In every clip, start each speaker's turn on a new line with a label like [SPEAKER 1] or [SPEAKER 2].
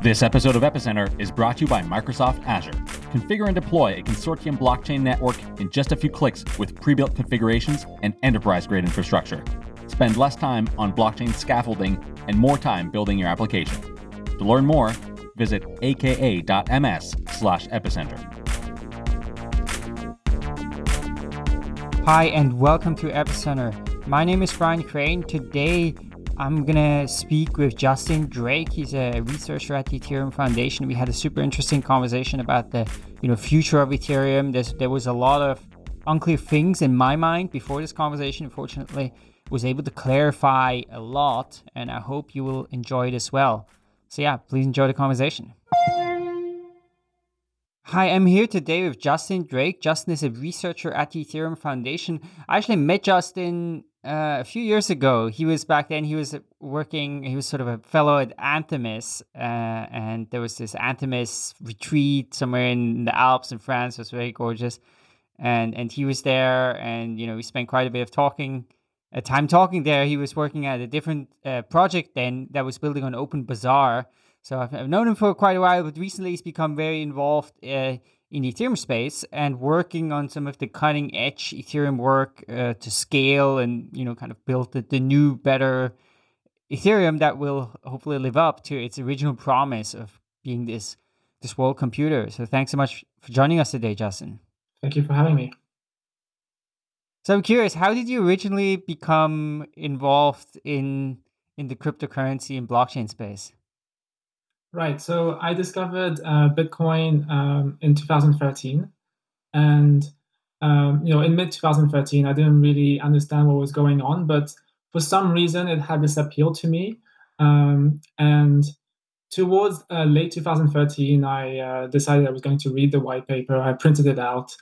[SPEAKER 1] This episode of Epicenter is brought to you by Microsoft Azure. Configure and deploy a consortium blockchain network in just a few clicks with pre built configurations and enterprise grade infrastructure. Spend less time on blockchain scaffolding and more time building your application. To learn more, visit aka.ms slash epicenter.
[SPEAKER 2] Hi, and welcome to Epicenter. My name is Brian Crain. Today, I'm gonna speak with Justin Drake. He's a researcher at the Ethereum Foundation. We had a super interesting conversation about the you know future of Ethereum. There's, there was a lot of unclear things in my mind before this conversation. Unfortunately, was able to clarify a lot, and I hope you will enjoy it as well. So yeah, please enjoy the conversation. Hi, I'm here today with Justin Drake. Justin is a researcher at the Ethereum Foundation. I actually met Justin uh, a few years ago. He was back then. He was working. He was sort of a fellow at Anthemis, uh, and there was this Anthemis retreat somewhere in the Alps in France. It was very gorgeous, and and he was there, and you know we spent quite a bit of talking, uh, time talking there. He was working at a different uh, project then that was building on Open Bazaar. So I've, I've, known him for quite a while, but recently he's become very involved uh, in the Ethereum space and working on some of the cutting edge Ethereum work uh, to scale and you know kind of build the, the new better Ethereum that will hopefully live up to its original promise of being this this world computer. So thanks so much for joining us today, Justin.
[SPEAKER 3] Thank you for having me.
[SPEAKER 2] So I'm curious, how did you originally become involved in in the cryptocurrency and blockchain space?
[SPEAKER 3] Right. So I discovered uh, Bitcoin um, in 2013, and um, you know, in mid 2013, I didn't really understand what was going on, but for some reason, it had this appeal to me. Um, and towards uh, late 2013, I uh, decided I was going to read the white paper. I printed it out,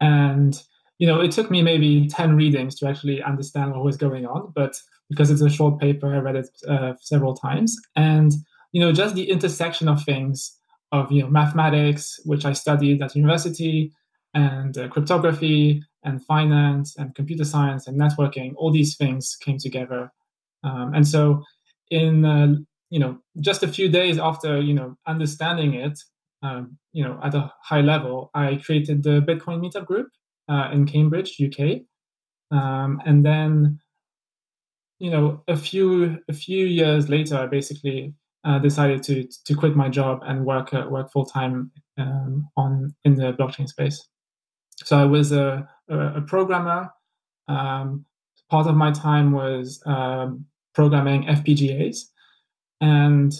[SPEAKER 3] and you know, it took me maybe 10 readings to actually understand what was going on. But because it's a short paper, I read it uh, several times, and you know, just the intersection of things of you know mathematics, which I studied at university, and uh, cryptography and finance and computer science and networking. All these things came together, um, and so in uh, you know just a few days after you know understanding it, um, you know at a high level, I created the Bitcoin Meetup group uh, in Cambridge, UK, um, and then you know a few a few years later, I basically uh, decided to to quit my job and work uh, work full time um, on in the blockchain space. So I was a, a, a programmer. Um, part of my time was um, programming FPGAs, and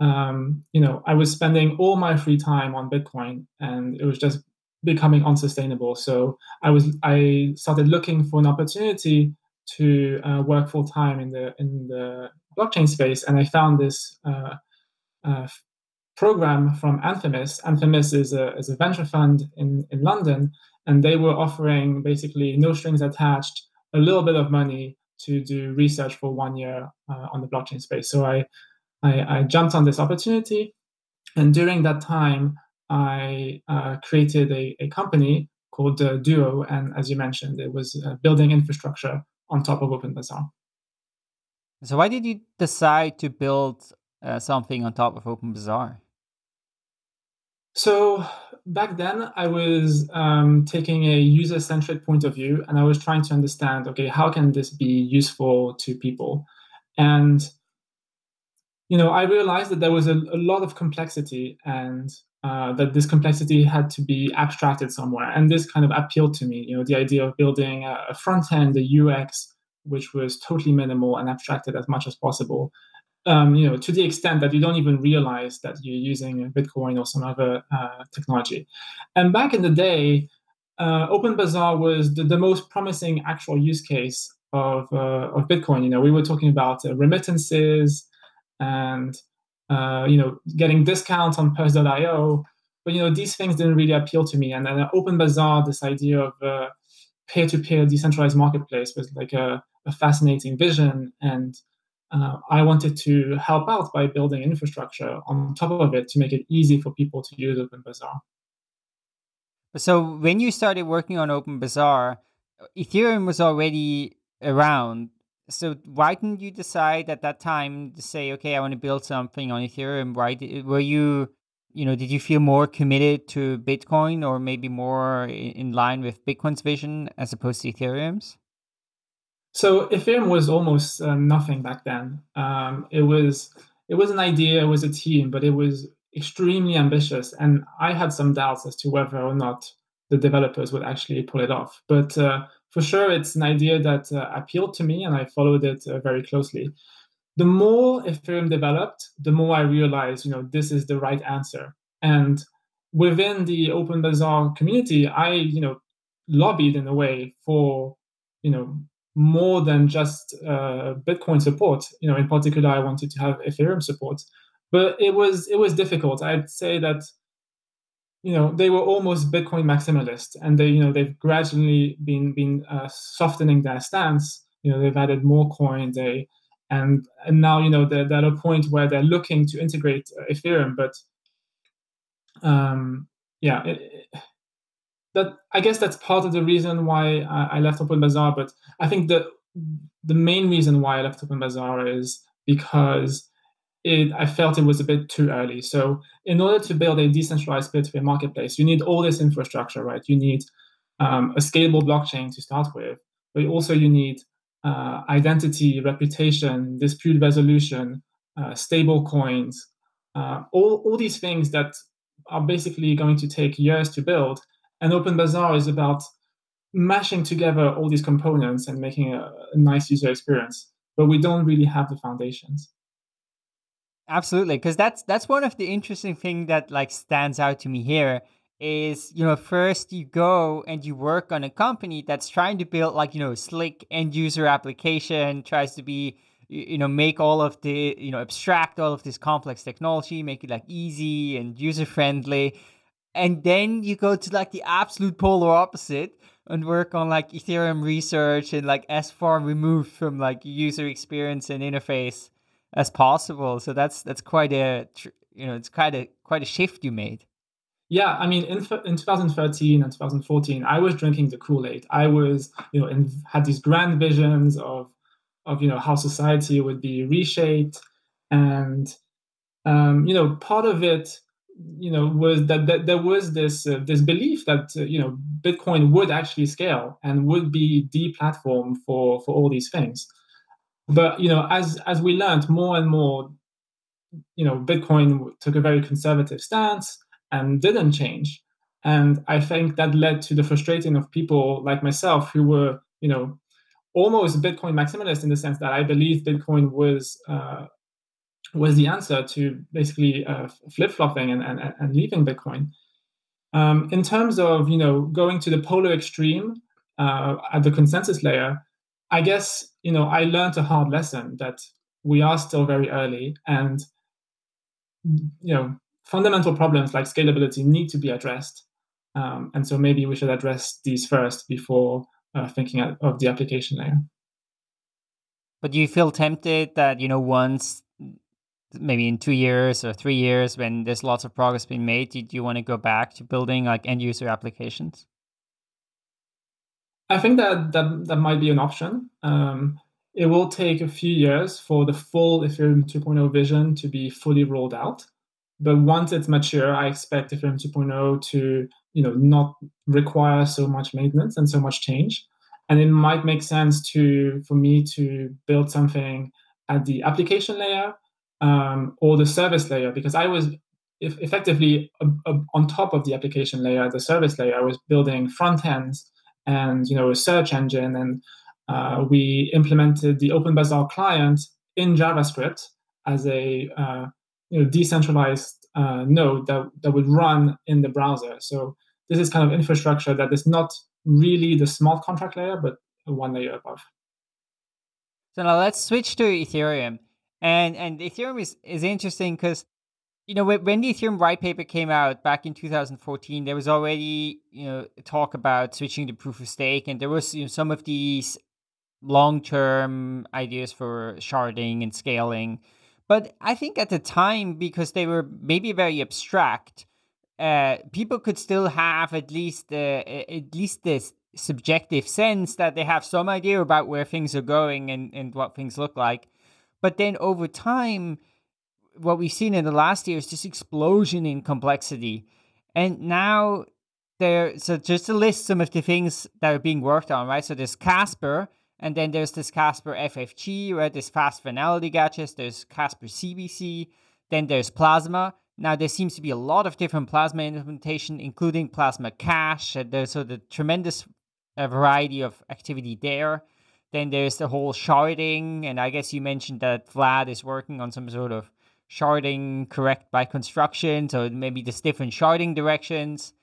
[SPEAKER 3] um, you know I was spending all my free time on Bitcoin, and it was just becoming unsustainable. So I was I started looking for an opportunity to uh, work full time in the in the blockchain space, and I found this uh, uh, program from Anthemis. Anthemis is a, is a venture fund in, in London, and they were offering basically no strings attached, a little bit of money to do research for one year uh, on the blockchain space. So I, I, I, jumped on this opportunity, and during that time, I uh, created a, a company called uh, Duo, and as you mentioned, it was uh, building infrastructure on top of OpenBazaar.
[SPEAKER 2] So why did you decide to build uh, something on top of OpenBazaar?
[SPEAKER 3] So back then, I was um, taking a user-centric point of view, and I was trying to understand, okay, how can this be useful to people? And you know, I realized that there was a, a lot of complexity, and uh, that this complexity had to be abstracted somewhere. And this kind of appealed to me. You know, the idea of building a, a front end, a UX which was totally minimal and abstracted as much as possible. Um, you know, to the extent that you don't even realize that you're using Bitcoin or some other uh, technology. And back in the day, uh, OpenBazaar was the, the, most promising actual use case of, uh, of Bitcoin. You know, we were talking about uh, remittances and uh, you know getting discounts on Purse.io, but you know these things didn't really appeal to me. And then OpenBazaar, this idea of uh, peer-to-peer decentralized marketplace was like a, a fascinating vision and uh, I wanted to help out by building infrastructure on top of it to make it easy for people to use OpenBazaar.
[SPEAKER 2] So when you started working on OpenBazaar, Ethereum was already around.
[SPEAKER 4] so why didn't you decide at that time to say, okay, I want to build something on Ethereum? Why were you, you know, did you feel more committed to Bitcoin or maybe more in line with Bitcoin's vision as opposed to Ethereum's?
[SPEAKER 3] So Ethereum was almost uh, nothing back then. Um, it was it was an idea, it was a team, but it was extremely ambitious, and I had some doubts as to whether or not the developers would actually pull it off. But uh, for sure, it's an idea that uh, appealed to me, and I followed it uh, very closely. The more Ethereum developed, the more I realized, you know, this is the right answer. And within the Open Bazaar community, I, you know, lobbied in a way for, you know, more than just uh, Bitcoin support. You know, in particular, I wanted to have Ethereum support, but it was it was difficult. I'd say that you know they were almost Bitcoin maximalist, and they you know they've gradually been been uh, softening their stance. You know, they've added more coin. They and and now you know they're, they're at a point where they're looking to integrate uh, Ethereum, but um, yeah. It, it, that I guess that's part of the reason why I, I left Open Bazaar. But I think the the main reason why I left Open Bazaar is because it, I felt it was a bit too early. So in order to build a decentralized peer-to-peer marketplace, you need all this infrastructure, right? You need um, a scalable blockchain to start with, but also you need uh, identity, reputation, dispute resolution, uh, stable coins, uh, all, all these things that are basically going to take years to build and Open Bazaar is about mashing together all these components and making a, a nice user experience. But we don't really have the foundations.
[SPEAKER 4] Absolutely, because that's that's one of the interesting thing that like stands out to me here is you know first you go and you work on a company that's trying to build like you know slick end user application tries to be you know make all of the you know abstract all of this complex technology make it like easy and user friendly and then you go to like the absolute polar opposite and work on like ethereum research and like as far removed from like user experience and interface as possible. So that's that's quite a you know it's quite a quite a shift you made
[SPEAKER 3] yeah i mean in, in 2013 and 2014 i was drinking the kool-aid. I was you know had these grand visions of of you know how society would be reshaped. And um, you know part of it you know was that, that there was this uh, this belief that uh, you know Bitcoin would actually scale and would be the platform for for all these things. But you know, as as we learned more and more, you know, Bitcoin took a very conservative stance and didn't change. And I think that led to the frustrating of people like myself who were, you know, almost Bitcoin maximalist in the sense that I believe Bitcoin was uh, was the answer to basically uh, flip flopping and, and, and leaving Bitcoin. Um, in terms of you know going to the polar extreme uh, at the consensus layer, I guess you know I learned a hard lesson that we are still very early, and you know fundamental problems like scalability need to be addressed, um, and so maybe we should address these first before uh, thinking of the application layer.
[SPEAKER 4] But you feel tempted that you know once maybe in two years or three years when there's lots of progress being made do you want to go back to building like end user applications?
[SPEAKER 3] I think that that, that might be an option. Um, it will take a few years for the full ethereum 2.0 vision to be fully rolled out but once it's mature i expect ethereum 2.0 to you know not require so much maintenance and so much change. And it might make sense to for me to build something at the application layer um, or the service layer because I was effectively uh, on top of the application layer, the service layer, I was building front ends and you know a search engine, and uh, we implemented the Open Bazaar client in JavaScript as a uh, you know decentralized uh, node that that would run in the browser. So this is kind of infrastructure that is not really the smart contract layer, but one layer above.
[SPEAKER 4] So now let's switch to Ethereum. And and Ethereum is, is interesting because you know when the Ethereum white paper came out back in 2014, there was already you know talk about switching to proof of stake, and there was you know, some of these long term ideas for sharding and scaling. But I think at the time, because they were maybe very abstract, uh, people could still have at least uh, at least this subjective sense that they have some idea about where things are going and, and what things look like. But then over time, what we've seen in the last year is just explosion in complexity. And now there, so just to list some of the things that are being worked on, right? So there's Casper, and then there's this Casper FFG, right? There's fast finality gadgets, there's Casper CBC, then there's Plasma. Now there seems to be a lot of different Plasma implementation, including Plasma Cash. And there's so the tremendous uh, variety of activity there. Then there's the whole sharding, and I guess you mentioned that Vlad is working on some sort of sharding correct by construction, so maybe there's different sharding directions.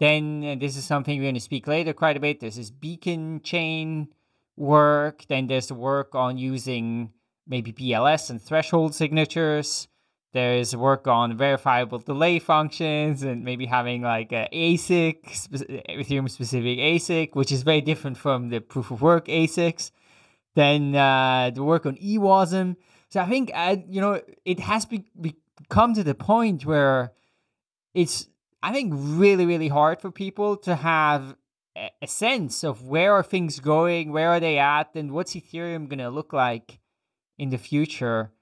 [SPEAKER 4] Then this is something we're going to speak later quite a bit. There's this beacon chain work. Then there's the work on using maybe BLS and threshold signatures. There's work on verifiable delay functions and maybe having like a ASIC, Ethereum specific ASIC, which is very different from the proof of work ASICs. Then uh, the work on EWASM. So I think, uh, you know, it has be- become to the point where it's, I think, really, really hard for people to have a sense of where are things going, where are they at, and what's Ethereum going to look like in the future.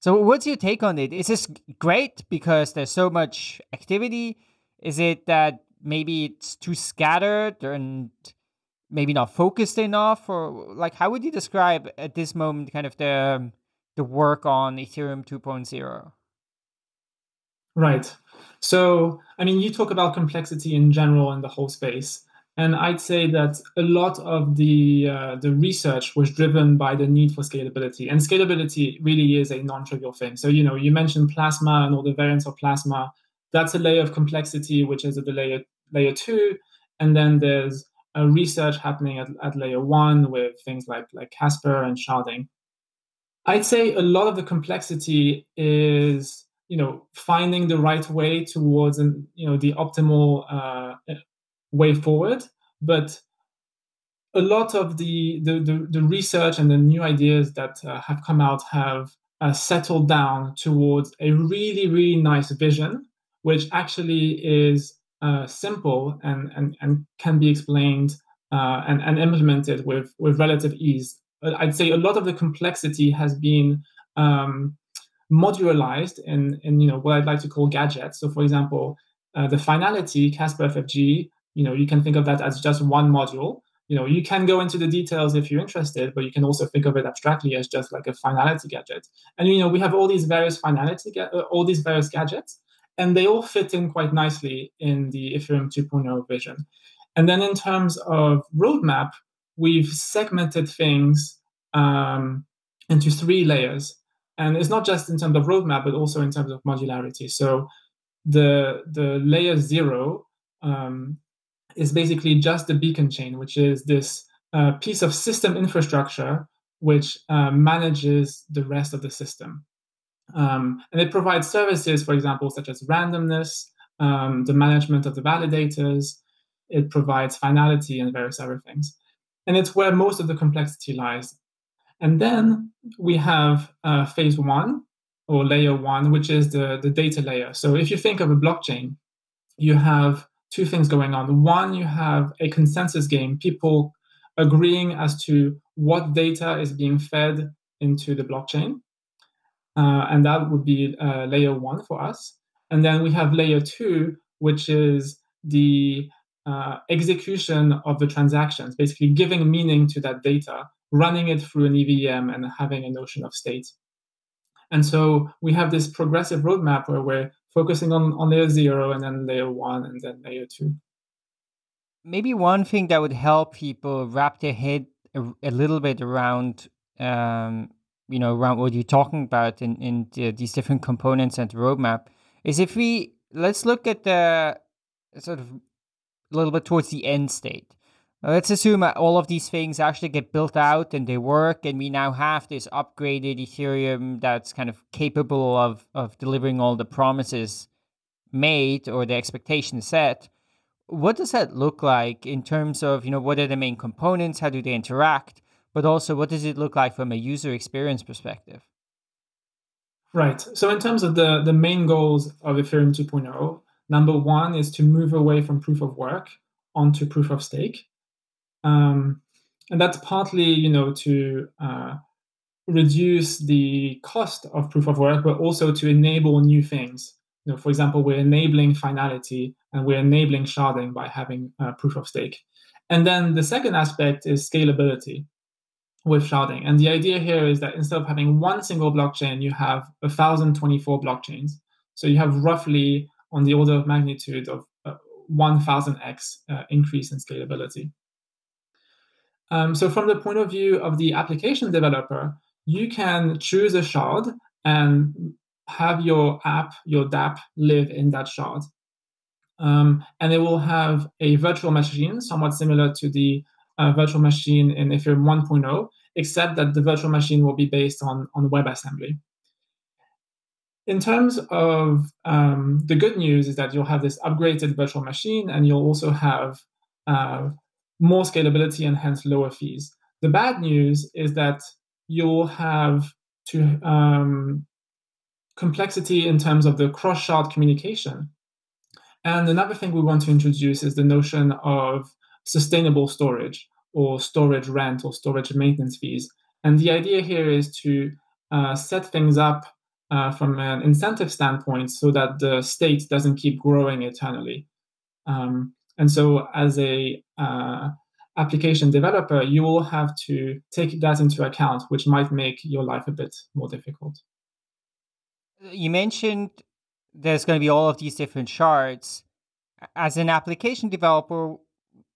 [SPEAKER 4] So, what's your take on it? Is this great because there's so much activity? Is it that maybe it's too scattered and maybe not focused enough, or like how would you describe at this moment kind of the the work on Ethereum 2.0?
[SPEAKER 3] Right. So, I mean, you talk about complexity in general in the whole space. And I'd say that a lot of the uh, the research was driven by the need for scalability, and scalability really is a non-trivial thing. So you know, you mentioned plasma and all the variants of plasma. That's a layer of complexity, which is at the layer layer two, and then there's a research happening at, at layer one with things like like Casper and sharding. I'd say a lot of the complexity is you know finding the right way towards and you know the optimal uh, way forward. But a lot of the, the, the, the research and the new ideas that uh, have come out have uh, settled down towards a really, really nice vision, which actually is uh, simple and, and, and can be explained uh, and, and implemented with, with relative ease. I'd say a lot of the complexity has been um, modularized in, in you know what I'd like to call gadgets. So, for example, uh, the finality Casper FFG you know you can think of that as just one module. You know you can go into the details if you're interested but you can also think of it abstractly as just like a finality gadget. And you know we have all these various finality uh, all these various gadgets and they all fit in quite nicely in the ethereum 2.0 vision. And then in terms of roadmap we've segmented things um, into three layers. And it's not just in terms of roadmap but also in terms of modularity. So the the layer zero um, is basically just the beacon chain, which is this uh, piece of system infrastructure which uh, manages the rest of the system. Um, and it provides services, for example, such as randomness, um, the management of the validators. It provides finality and various other things. And it's where most of the complexity lies. And then we have uh, phase one or layer one, which is the, the data layer. So if you think of a blockchain, you have two things going on. One, you have a consensus game, people agreeing as to what data is being fed into the blockchain. Uh, and that would be uh, layer one for us. And then we have layer two, which is the uh, execution of the transactions, basically giving meaning to that data, running it through an EVM and having a notion of state. And so we have this progressive roadmap where we're focusing on, on layer zero and then layer one and then layer two.
[SPEAKER 4] Maybe one thing that would help people wrap their head a, a little bit around, um, you know, around what you're talking about in, in the, these different components and the roadmap is if we, let's look at the sort of a little bit towards the end state. Let's assume all of these things actually get built out and they work, and we now have this upgraded Ethereum that's kind of capable of, of delivering all the promises made or the expectations set. What does that look like in terms of, you know, what are the main components? How do they interact? But also, what does it look like from a user experience perspective?
[SPEAKER 3] Right. So, in terms of the, the main goals of Ethereum 2.0, number one is to move away from proof of work onto proof of stake. Um, and that's partly, you know, to uh, reduce the cost of proof of work, but also to enable new things. You know, for example, we're enabling finality and we're enabling sharding by having uh, proof of stake. And then the second aspect is scalability with sharding. And the idea here is that instead of having one single blockchain, you have 1,024 blockchains. So you have roughly on the order of magnitude of uh, 1000x uh, increase in scalability. Um, so from the point of view of the application developer, you can choose a shard and have your app, your dApp, live in that shard. Um, and it will have a virtual machine, somewhat similar to the uh, virtual machine in Ethereum 1.0, except that the virtual machine will be based on, on WebAssembly. In terms of um, the good news is that you'll have this upgraded virtual machine and you'll also have uh, more scalability and hence lower fees. The bad news is that you'll have to um, complexity in terms of the cross-shard communication. And another thing we want to introduce is the notion of sustainable storage or storage rent or storage maintenance fees. And the idea here is to uh, set things up uh, from an incentive standpoint so that the state doesn't keep growing eternally. Um, and so as a uh, application developer, you will have to take that into account, which might make your life a bit more difficult.
[SPEAKER 4] You mentioned there's going to be all of these different shards. As an application developer,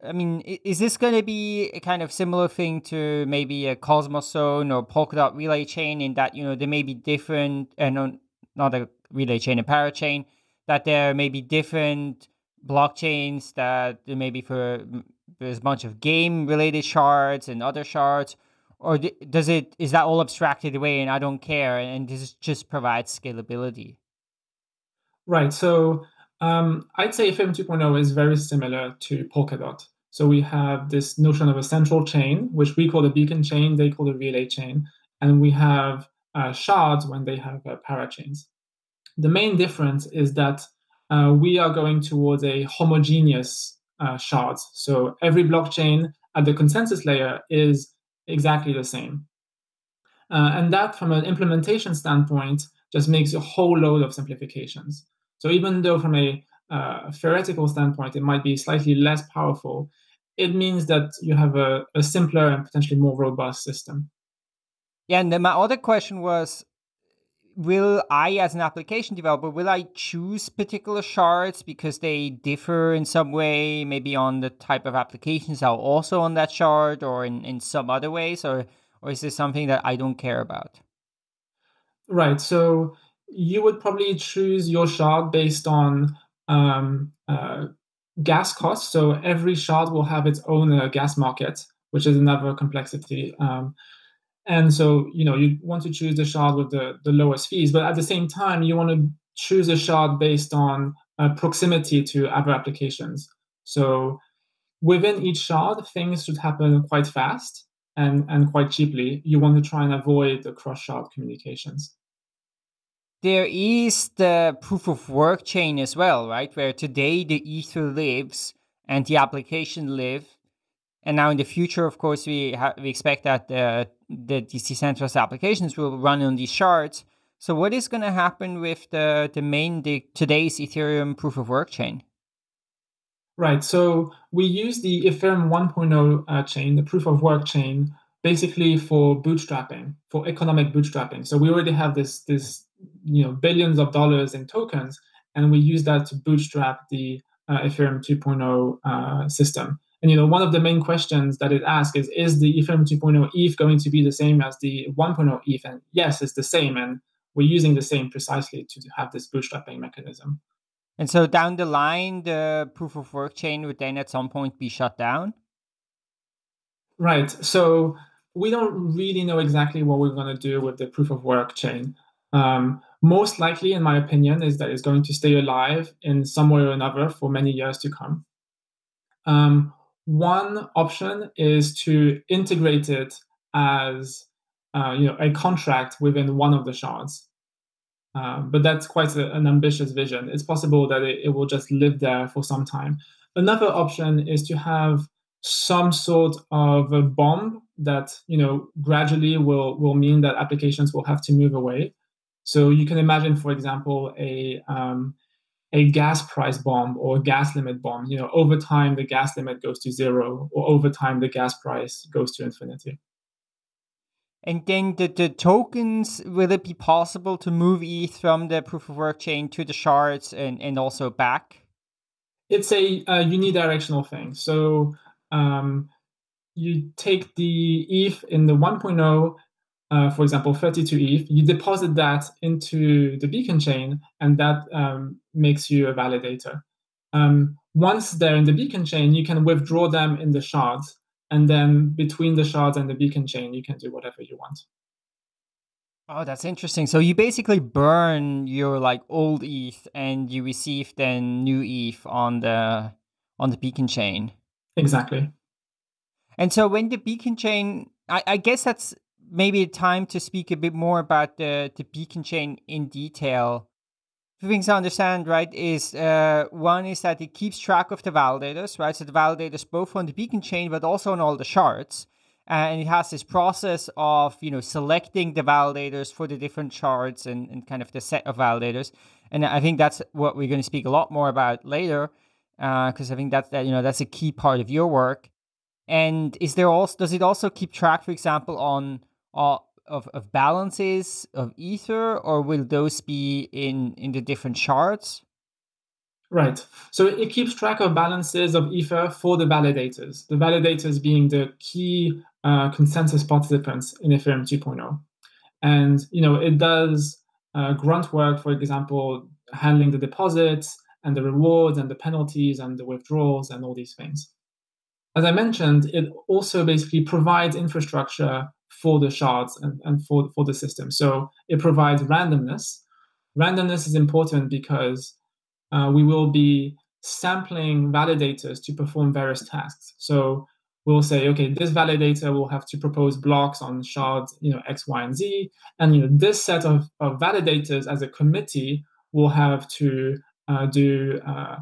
[SPEAKER 4] I mean, is this going to be a kind of similar thing to maybe a Cosmos Zone or Polkadot relay chain in that, you know, there may be different, and uh, not a relay chain, a parachain, that there may be different blockchains that maybe for there's a bunch of game related shards and other shards or does it is that all abstracted away and i don't care and this just provides scalability?
[SPEAKER 3] Right so um, i'd say ethereum 2.0 is very similar to polkadot. So we have this notion of a central chain which we call the beacon chain they call the relay chain and we have uh, shards when they have uh, parachains the main difference is that uh, we are going towards a homogeneous uh, shards. So every blockchain at the consensus layer is exactly the same. Uh, and that, from an implementation standpoint, just makes a whole load of simplifications. So even though from a uh, theoretical standpoint, it might be slightly less powerful, it means that you have a, a simpler and potentially more robust system.
[SPEAKER 4] Yeah, and then my other question was will I, as an application developer, will I choose particular shards because they differ in some way, maybe on the type of applications are also on that shard or in, in some other ways, or or is this something that I don't care about?
[SPEAKER 3] Right. So you would probably choose your shard based on um, uh, gas costs. So every shard will have its own uh, gas market, which is another complexity. Um, and so, you know, you want to choose the shard with the, the lowest fees, but at the same time, you want to choose a shard based on uh, proximity to other applications. So within each shard, things should happen quite fast and, and quite cheaply. You want to try and avoid the cross-shard communications.
[SPEAKER 4] There is the proof of work chain as well, right? Where today the Ether lives and the application live and now in the future, of course, we ha- we expect that the the decentralized applications will run on these shards. So what is going to happen with the the main the, today's Ethereum proof of work chain?
[SPEAKER 3] Right. So we use the Ethereum 1.0 uh, chain, the proof of work chain, basically for bootstrapping, for economic bootstrapping. So we already have this this you know billions of dollars in tokens, and we use that to bootstrap the uh, Ethereum 2.0 uh, system. And you know, one of the main questions that it asks is, is the Ethereum 2.0 ETH going to be the same as the 1.0 ETH? And yes, it's the same. And we're using the same precisely to have this bootstrapping mechanism.
[SPEAKER 4] And so down the line, the proof of work chain would then at some point be shut down?
[SPEAKER 3] Right. So we don't really know exactly what we're going to do with the proof of work chain. Um, most likely, in my opinion, is that it's going to stay alive in some way or another for many years to come. Um, one option is to integrate it as uh, you know a contract within one of the shards. Um, but that's quite a, an ambitious vision. It's possible that it, it, will just live there for some time. Another option is to have some sort of a bomb that you know gradually will will mean that applications will have to move away. So you can imagine, for example, a um, a gas price bomb or a gas limit bomb. You know, over time the gas limit goes to zero, or over time the gas price goes to infinity.
[SPEAKER 4] And then the, the tokens, will it be possible to move ETH from the proof of work chain to the shards and, and also back?
[SPEAKER 3] It's a, a unidirectional thing. So um, you take the ETH in the 1.0, uh, for example, 32 ETH, you deposit that into the beacon chain, and that um, makes you a validator. Um, once they're in the beacon chain, you can withdraw them in the shards and then between the shards and the beacon chain you can do whatever you want.
[SPEAKER 4] Oh that's interesting. So you basically burn your like old eth and you receive then new eth on the on the beacon chain.
[SPEAKER 3] Exactly.
[SPEAKER 4] And so when the beacon chain i, I guess that's maybe time to speak a bit more about the the beacon chain in detail Two things to understand, right, is uh, one is that it keeps track of the validators, right? So the validators both on the beacon chain, but also on all the shards. And it has this process of, you know, selecting the validators for the different shards and, and kind of the set of validators. And I think that's what we're going to speak a lot more about later, because uh, I think that's that, you know, that's a key part of your work. And is there also, does it also keep track, for example, on of, of balances of ether or will those be in in the different shards
[SPEAKER 3] right. So it keeps track of balances of ether for the validators the validators being the key uh, consensus participants in ethereum 2.0 and you know it does uh, grunt work for example handling the deposits and the rewards and the penalties and the withdrawals and all these things. As i mentioned it also basically provides infrastructure for the shards and, and for, for the system. So it provides randomness. Randomness is important because uh, we will be sampling validators to perform various tasks. So we'll say, okay, this validator will have to propose blocks on shards, you know, X, Y, and Z. And you know, this set of, of validators as a committee will have to uh, do uh,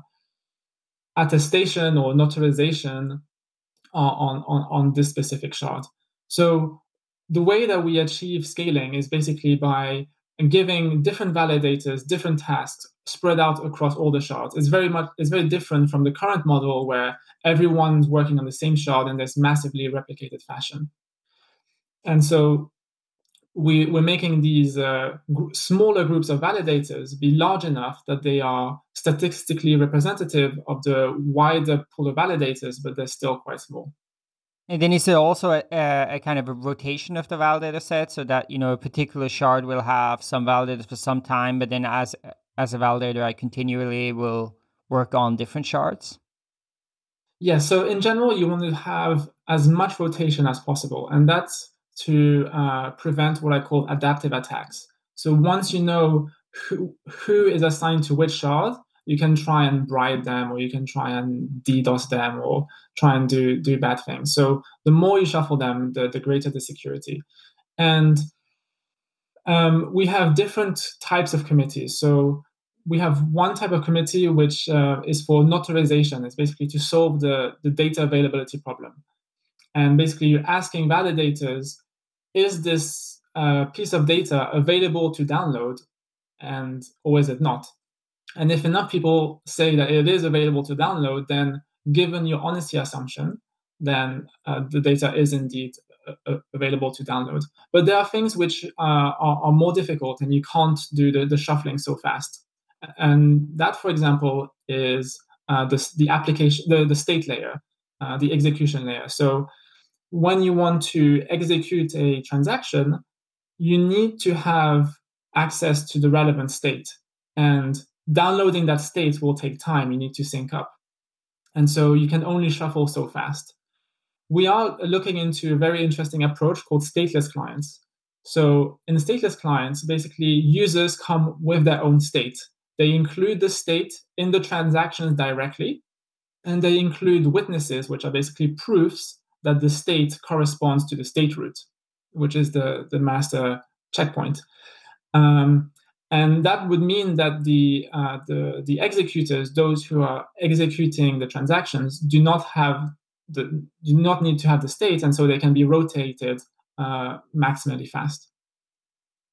[SPEAKER 3] attestation or notarization on, on, on this specific shard. So the way that we achieve scaling is basically by giving different validators different tasks spread out across all the shards. It's very much it's very different from the current model where everyone's working on the same shard in this massively replicated fashion. And so we, we're making these uh, gr- smaller groups of validators be large enough that they are statistically representative of the wider pool of validators, but they're still quite small.
[SPEAKER 4] And then is there also a, a, kind of a rotation of the validator set so that you know a particular shard will have some validators for some time, but then as as a validator, I continually will work on different shards?
[SPEAKER 3] Yeah, so in general, you want to have as much rotation as possible, and that's to uh, prevent what I call adaptive attacks. So once you know who, who is assigned to which shard, you can try and bribe them or you can try and DDoS them or try and do do bad things. So the more you shuffle them, the, the greater the security. And um, we have different types of committees. So we have one type of committee which uh, is for notarization. It's basically to solve the, the data availability problem. And basically, you're asking validators, is this uh, piece of data available to download, and or is it not? And if enough people say that it is available to download, then given your honesty assumption, then uh, the data is indeed uh, uh, available to download. But there are things which uh, are, are, more difficult and you can't do the, the, shuffling so fast. And that, for example, is uh, the, the application, the, the state layer, uh, the execution layer. So when you want to execute a transaction, you need to have access to the relevant state. And downloading that state will take time. You need to sync up. And so you can only shuffle so fast. We are looking into a very interesting approach called stateless clients. So in stateless clients, basically users come with their own state. They include the state in the transactions directly, and they include witnesses, which are basically proofs that the state corresponds to the state root, which is the, the master checkpoint. Um, and that would mean that the, uh, the, the executors, those who are executing the transactions, do not have the, do not need to have the state, and so they can be rotated uh, maximally fast.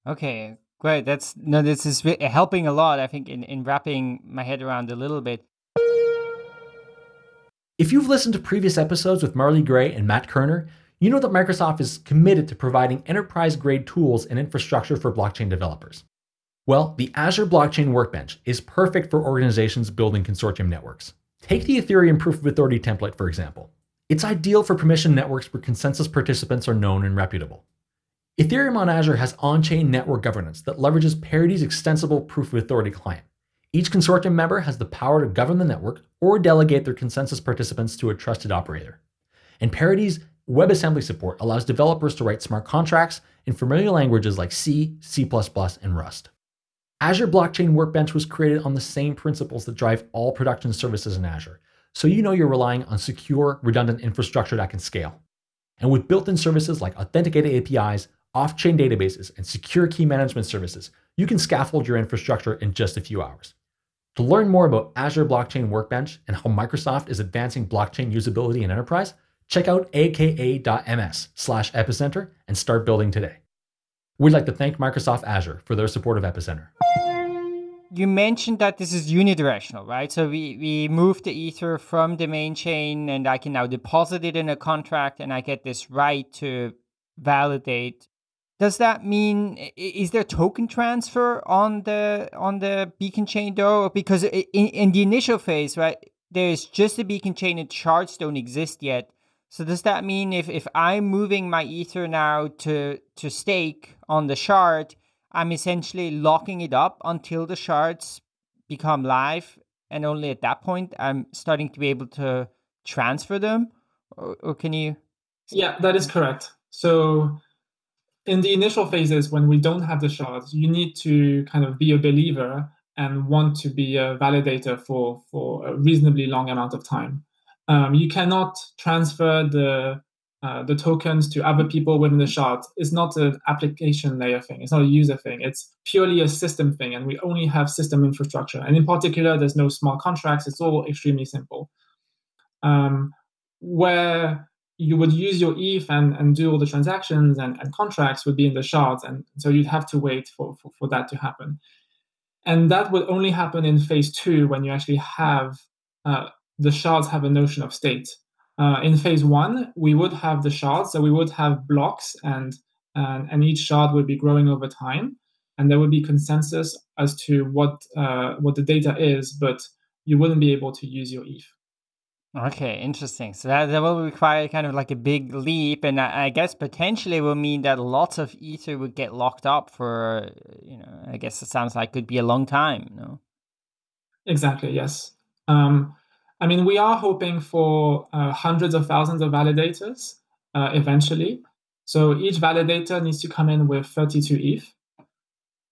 [SPEAKER 4] Okay, great. That's no, this is helping a lot. I think in in wrapping my head around a little bit.
[SPEAKER 5] If you've listened to previous episodes with Marley Gray and Matt Kerner, you know that Microsoft is committed to providing enterprise grade tools and infrastructure for blockchain developers. Well, the Azure Blockchain Workbench is perfect for organizations building consortium networks. Take the Ethereum Proof of Authority template, for example. It's ideal for permission networks where consensus participants are known and reputable. Ethereum on Azure has on-chain network governance that leverages Parity's extensible Proof of Authority client. Each consortium member has the power to govern the network or delegate their consensus participants to a trusted operator. And Parity's WebAssembly support allows developers to write smart contracts in familiar languages like C, C++, and Rust. Azure Blockchain Workbench was created on the same principles that drive all production services in Azure, so you know you're relying on secure, redundant infrastructure that can scale. And with built-in services like authenticated APIs, off-chain databases, and secure key management services, you can scaffold your infrastructure in just a few hours. To learn more about Azure Blockchain Workbench and how Microsoft is advancing blockchain usability in enterprise, check out aka.ms slash epicenter and start building today. We'd like to thank Microsoft Azure for their support of Epicenter.
[SPEAKER 4] You mentioned that this is unidirectional, right? So we, we move the Ether from the main chain and I can now deposit it in a contract and I get this right to validate does that mean is there token transfer on the on the beacon chain though? Because in, in the initial phase, right, there's just a beacon chain and shards don't exist yet. So does that mean if, if I'm moving my ether now to to stake on the shard, I'm essentially locking it up until the shards become live, and only at that point I'm starting to be able to transfer them? Or, or can you?
[SPEAKER 3] Yeah, that is correct. So in the initial phases when we don't have the shards, you need to kind of be a believer and want to be a validator for for a reasonably long amount of time. Um, you cannot transfer the uh, the tokens to other people within the shard is not an application layer thing. It's not a user thing. It's purely a system thing, and we only have system infrastructure. And in particular, there's no smart contracts. It's all extremely simple. Um, where you would use your ETH and, and do all the transactions and, and contracts would be in the shards. And so you'd have to wait for, for, for that to happen. And that would only happen in phase two when you actually have uh, the shards have a notion of state. Uh, in phase one, we would have the shards, so we would have blocks, and, and and each shard would be growing over time, and there would be consensus as to what uh, what the data is, but you wouldn't be able to use your ETH.
[SPEAKER 4] Okay, interesting. So that, that will require kind of like a big leap, and I, I guess potentially will mean that lots of ether would get locked up for, you know, I guess it sounds like could be a long time, no?
[SPEAKER 3] Exactly. Yes. Um, I mean, we are hoping for uh, hundreds of thousands of validators uh, eventually. So each validator needs to come in with 32 ETH.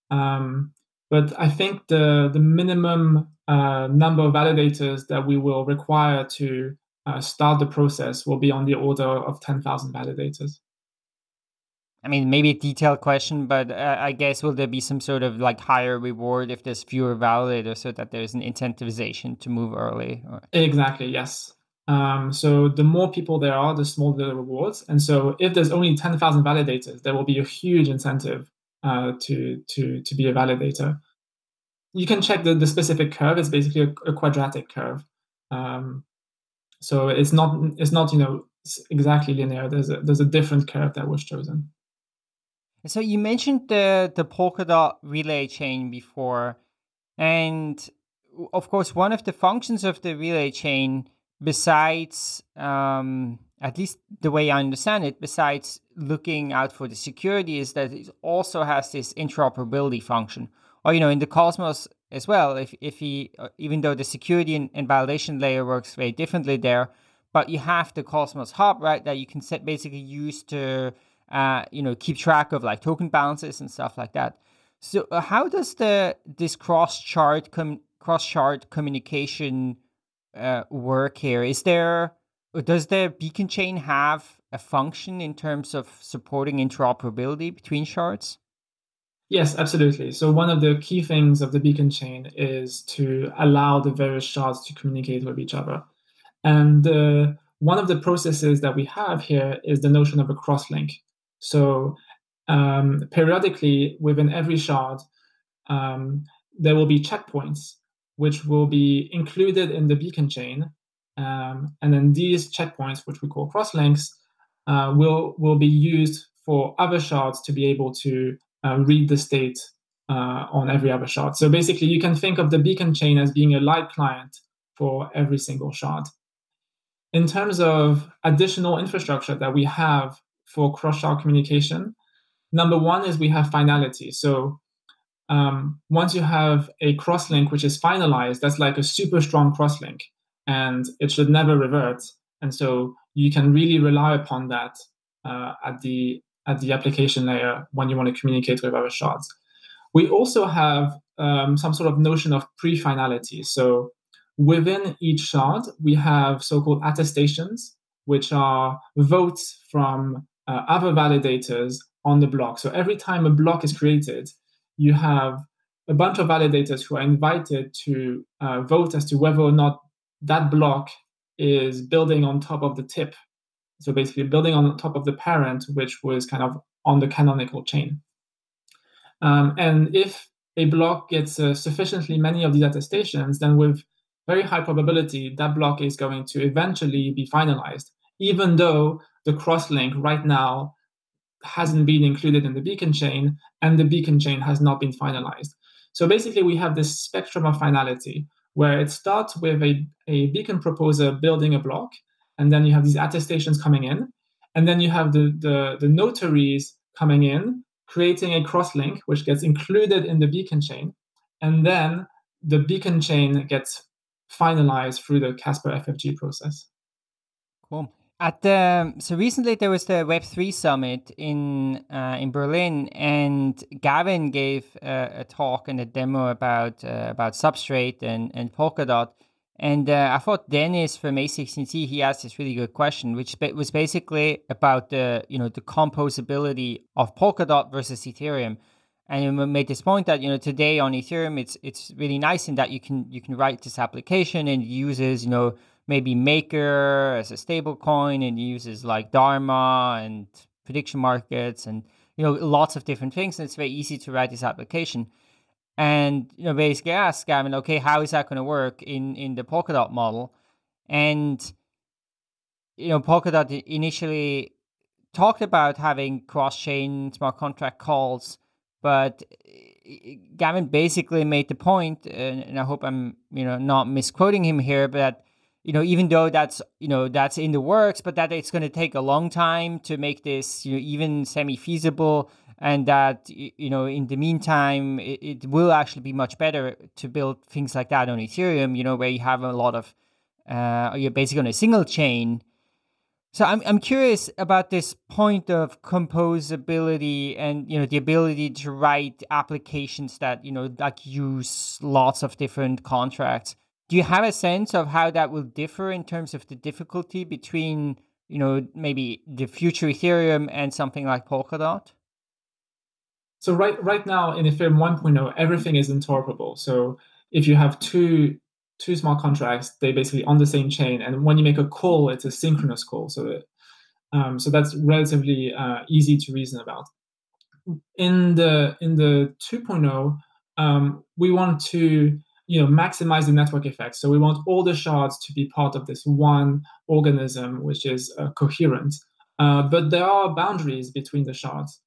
[SPEAKER 3] Um, but I think the the minimum uh, number of validators that we will require to uh, start the process will be on the order of 10,000 validators.
[SPEAKER 4] I mean, maybe a detailed question, but uh, I guess will there be some sort of like higher reward if there's fewer validators so that there's an incentivization to move early? Or...
[SPEAKER 3] Exactly, yes. Um, so the more people there are, the smaller the rewards. And so if there's only 10,000 validators, there will be a huge incentive uh, to, to, to be a validator you can check the, the specific curve. It's basically a, a quadratic curve. Um, so it's not it's not you know exactly linear. There's a there's a different curve that was chosen.
[SPEAKER 4] So you mentioned the the Polkadot relay chain before, and of course one of the functions of the relay chain, besides um, at least the way I understand it, besides looking out for the security, is that it also has this interoperability function or you know in the Cosmos as well. If if he uh, even though the security and, and, validation layer works very differently there, but you have the Cosmos hub right that you can set basically use to uh, you know keep track of like token balances and stuff like that. So uh, how does the this cross shard com- cross shard communication uh, work here? Is there does the beacon chain have a function in terms of supporting interoperability between shards?
[SPEAKER 3] Yes, absolutely. So one of the key things of the beacon chain is to allow the various shards to communicate with each other. And uh, one of the processes that we have here is the notion of a crosslink. So um, periodically within every shard, um, there will be checkpoints which will be included in the beacon chain. Um, and then these checkpoints, which we call crosslinks, uh, will, will be used for other shards to be able to uh, read the state uh, on every other shard. So basically, you can think of the beacon chain as being a light client for every single shard. In terms of additional infrastructure that we have for cross-shard communication, number one is we have finality. So um, once you have a crosslink which is finalized, that's like a super strong crosslink, and it should never revert. And so you can really rely upon that uh, at the at the application layer when you want to communicate with other shards. We also have um, some sort of notion of pre-finality. So within each shard, we have so-called attestations, which are votes from uh, other validators on the block. So every time a block is created, you have a bunch of validators who are invited to uh, vote as to whether or not that block is building on top of the tip. So basically, building on top of the parent, which was kind of on the canonical chain. Um, and if a block gets uh, sufficiently many of these attestations, then with very high probability, that block is going to eventually be finalized, even though the crosslink right now hasn't been included in the beacon chain and the beacon chain has not been finalized. So basically, we have this spectrum of finality where it starts with a, a beacon proposer building a block, and then you have these attestations coming in, and then you have the, the, the notaries coming in, creating a crosslink, which gets included in the beacon chain, and then the beacon chain gets finalized through the Casper FFG process.
[SPEAKER 4] Cool. At the so recently there was the Web three summit in uh, in Berlin, and Gavin gave a talk and a demo about uh, about Substrate and and Polkadot. And uh, I thought Dennis from A16Z he asked this really good question, which was basically about the you know the composability of Polkadot versus Ethereum. And he made this point that you know today on Ethereum it's it's really nice in that you can you can write this application and it uses you know maybe Maker as a stable coin and uses like Dharma and prediction markets and you know lots of different things. And it's very easy to write this application. And you know basically ask Gavin, okay, how is that going to work in in the Polkadot model? And you know Polkadot initially talked about having cross-chain smart contract calls, but Gavin basically made the point, and I hope I'm you know not misquoting him here, but you know, even though that's you know that's in the works, but that it's going to take a long time to make this you know even semi feasible, and that you know in the meantime it, it, will actually be much better to build things like that on Ethereum. You know, where you have a lot of uh, you're basically on a single chain. So I'm I'm curious about this point of composability and you know the ability to write applications that you know like use lots of different contracts do you have a sense of how that will differ in terms of the difficulty between you know maybe the future ethereum and something like polkadot?
[SPEAKER 3] So right right now in ethereum 1.0 everything is interoperable. So if you have two two smart contracts they basically on the same chain and when you make a call it's a synchronous call. So um, so that's relatively uh, easy to reason about. In the in the 2.0 um, we want to you know maximize the network effect so we want all the shards to be part of this one organism which is uh, coherent. Uh, but there are boundaries between the shards.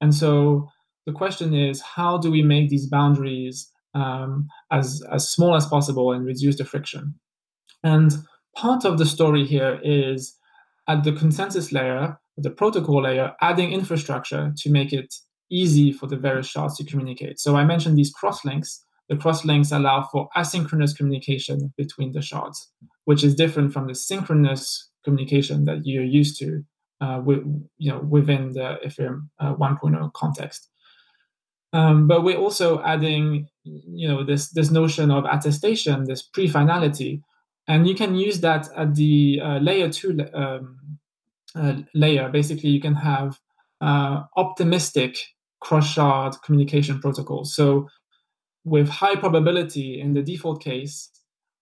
[SPEAKER 3] And so the question is how do we make these boundaries um, as, as small as possible and reduce the friction? And part of the story here is at the consensus layer the protocol layer adding infrastructure to make it easy for the various shards to communicate. So i mentioned these crosslinks the crosslinks allow for asynchronous communication between the shards, which is different from the synchronous communication that you're used to uh, with, you know, within the Ethereum uh, 1.0 context. Um, but we're also adding, you know, this this notion of attestation, this pre-finality, and you can use that at the uh, layer two um, uh, layer. Basically, you can have uh, optimistic cross-shard communication protocols. So with high probability in the default case,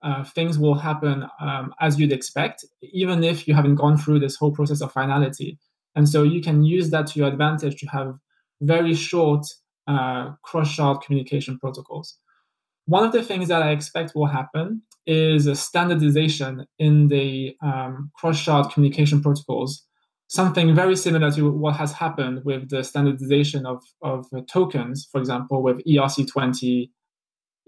[SPEAKER 3] uh, things will happen um, as you'd expect, even if you haven't gone through this whole process of finality. And so you can use that to your advantage to have very short uh, cross-shard communication protocols. One of the things that I expect will happen is a standardization in the um, cross-shard communication protocols, something very similar to what has happened with the standardization of, of tokens, for example, with ERC20.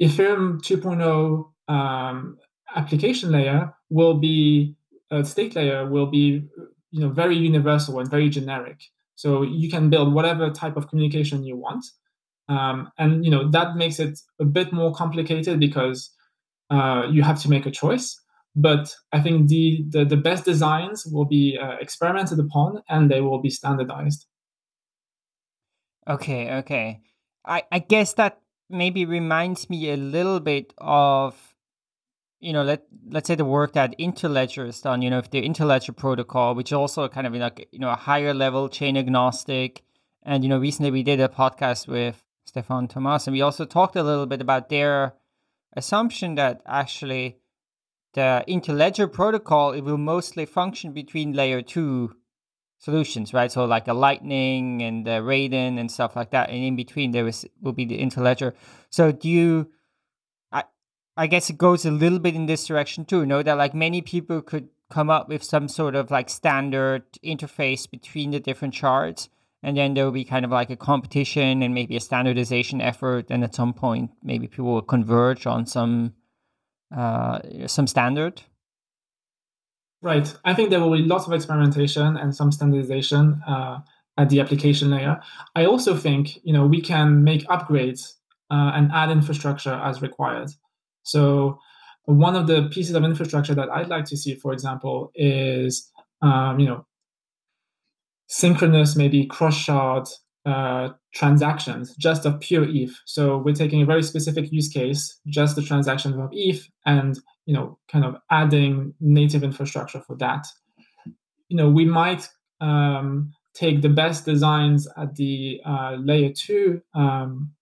[SPEAKER 3] Ethereum 2.0 um, application layer will be, a state layer will be you know, very universal and very generic. So you can build whatever type of communication you want. Um, and you know that makes it a bit more complicated because uh, you have to make a choice. But I think the the, the best designs will be uh, experimented upon and they will be standardized.
[SPEAKER 4] Okay, okay. I, I guess that maybe reminds me a little bit of you know let let's say the work that interledger has done you know if the interledger protocol which also kind of like you know a higher level chain agnostic and you know recently we did a podcast with Stefan Thomas, and we also talked a little bit about their assumption that actually the interledger protocol it will mostly function between layer two solutions, right? So like a Lightning and the Raiden and stuff like that, and in between there is will be the interledger. So do you? I I guess it goes a little bit in this direction too. You know that like many people could come up with some sort of like standard interface between the different shards and then there will be kind of like a competition and maybe a standardization effort and at some point maybe people will converge on some some standard?
[SPEAKER 3] Right. I think there will be lots of experimentation and some standardization uh, at the application layer. I also think you know we can make upgrades uh, and add infrastructure as required. So one of the pieces of infrastructure that i'd like to see for example is um, you know synchronous, maybe cross-shard uh, transactions just of pure ETH. So we're taking a very specific use case, just the transactions of ETH, and you know, kind of adding native infrastructure for that. You know, we might um, take the best designs at the uh, layer two um,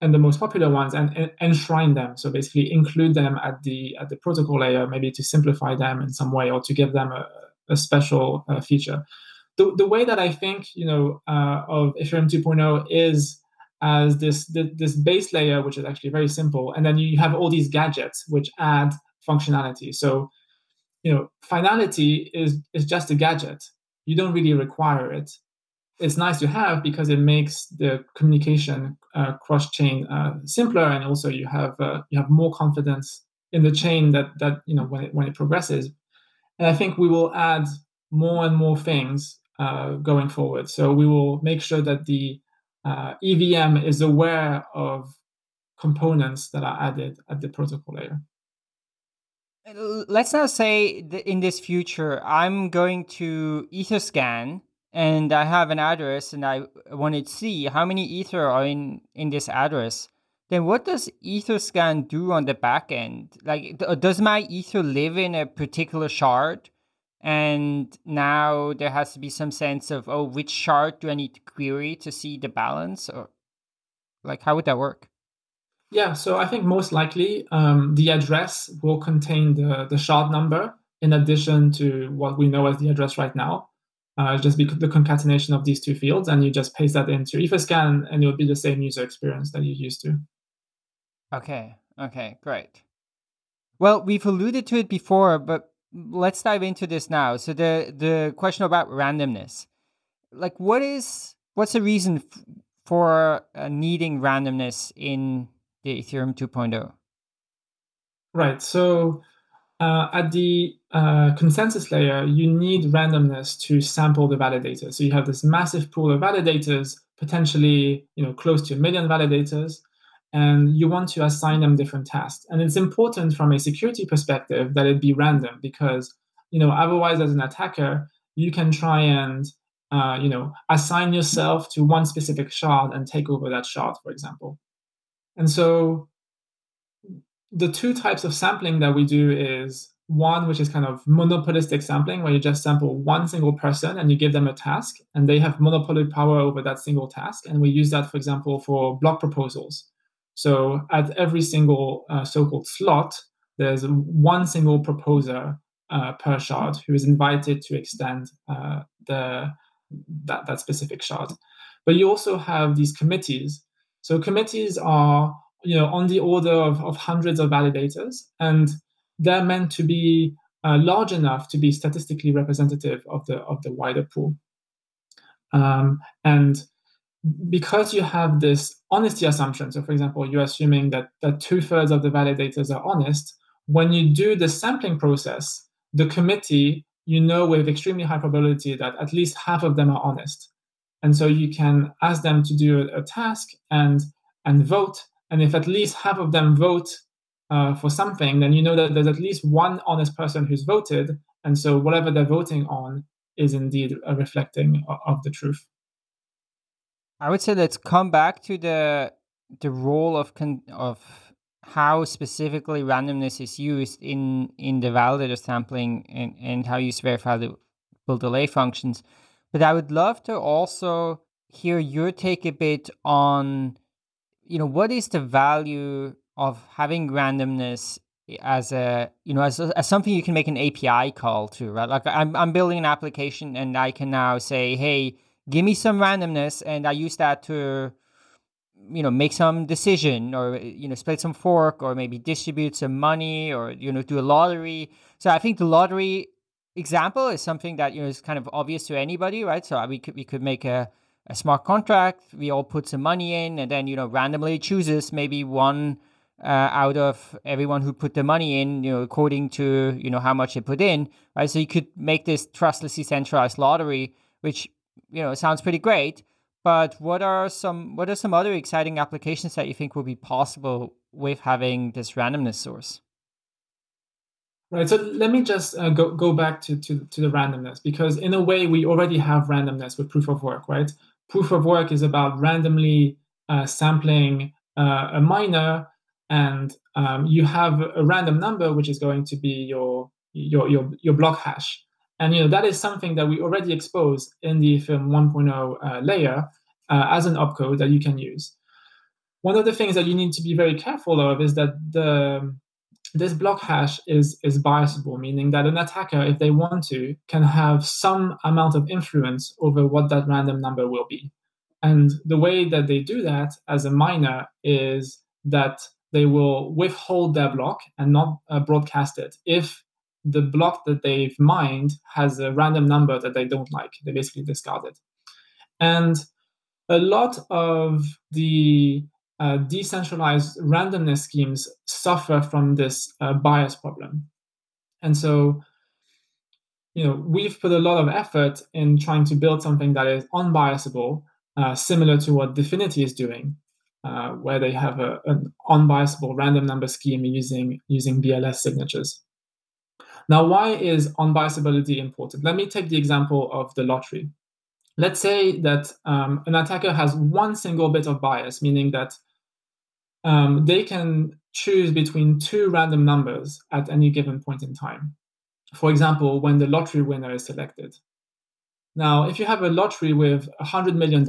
[SPEAKER 3] and the most popular ones and, and, enshrine them. So basically, include them at the at the protocol layer, maybe to simplify them in some way or to give them a, a special uh, feature the, the way that I think, you know, uh, of Ethereum 2.0 is as this, this base layer, which is actually very simple, and then you have all these gadgets which add functionality. So, you know, finality is is just a gadget. You don't really require it. It's nice to have because it makes the communication uh, cross chain uh, simpler, and also you have uh, you have more confidence in the chain that that you know when it when it progresses. And I think we will add more and more things uh, going forward. So we will make sure that the uh, EVM is aware of components that are added at the protocol layer.
[SPEAKER 4] Let's now say that in this future, I'm going to Etherscan and I have an address and I want to see how many Ether are in, in this address. Then what does Etherscan do on the back end? Like, does my Ether live in a particular shard? And now there has to be some sense of oh which shard do i need to query to see the balance or like how would that work?
[SPEAKER 3] Yeah so i think most likely um, the address will contain the, the shard number in addition to what we know as the address right now uh, just because the concatenation of these two fields and you just paste that into etherscan and it will be the same user experience that you're used to.
[SPEAKER 4] Okay okay great. Well we've alluded to it before but let's dive into this now. So the the question about randomness, like what is what's the reason f- for uh, needing randomness in the Ethereum 2.0?
[SPEAKER 3] Right. So uh, at the uh, consensus layer, you need randomness to sample the validators. So you have this massive pool of validators, potentially you know close to a million validators, and you want to assign them different tasks. And it's important from a security perspective that it be random because, you know, otherwise as an attacker, you can try and, uh, you know, assign yourself to one specific shard and take over that shard, for example. And so the two types of sampling that we do is one which is kind of monopolistic sampling where you just sample one single person and you give them a task and they have monopoly power over that single task and we use that for example for block proposals so at every single uh, so-called slot, there's one single proposer uh, per shard who is invited to extend uh, the that, that specific shard. But you also have these committees. So committees are you know on the order of, of hundreds of validators, and they're meant to be uh, large enough to be statistically representative of the of the wider pool. Um, and because you have this honesty assumption, so for example, you're assuming that, that two thirds of the validators are honest, when you do the sampling process, the committee, you know with extremely high probability that at least half of them are honest. And so you can ask them to do a, task and and vote. And if at least half of them vote uh, for something, then you know that there's at least one honest person who's voted. And so whatever they're voting on is indeed a reflecting of the truth.
[SPEAKER 4] I would say let's come back to the the role of con- of how specifically randomness is used in in the validator sampling and, and how you verify the full delay functions. But I would love to also hear your take a bit on, you know, what is the value of having randomness as a you know as, as something you can make an API call to, right? Like I'm I'm building an application and I can now say, hey, give me some randomness, and I use that to you know make some decision or you know split some fork or maybe distribute some money or you know do a lottery. So i think the lottery example is something that you know is kind of obvious to anybody right? So we could we could make a, a smart contract. We all put some money in and then you know randomly chooses maybe one uh, out of everyone who put the money in you know according to you know how much they put in right? So you could make this trustlessly centralized lottery which you know it sounds pretty great but what are some what are some other exciting applications that you think will be possible with having this randomness source?
[SPEAKER 3] Right. So let me just uh, go go back to, to to the randomness because in a way we already have randomness with proof of work, right? Proof of work is about randomly uh, sampling uh, a miner, and um, you have a random number which is going to be your your your your block hash. And you know that is something that we already expose in the Ethereum 1.0 uh, layer uh, as an opcode that you can use. One of the things that you need to be very careful of is that the this block hash is is biasable, meaning that an attacker, if they want to, can have some amount of influence over what that random number will be. And the way that they do that as a miner is that they will withhold their block and not uh, broadcast it if the block that they've mined has a random number that they don't like. They basically discard it. And a lot of the uh, decentralized randomness schemes suffer from this uh, bias problem. And so, you know, we've put a lot of effort in trying to build something that is unbiasable, uh, similar to what Dfinity is doing, uh, where they have a, an unbiasable random number scheme using using BLS signatures. Now, why is unbiasability important? Let me take the example of the lottery. Let's say that um, an attacker has one single bit of bias, meaning that um, they can choose between two random numbers at any given point in time. For example, when the lottery winner is selected. Now, if you have a lottery with $100 million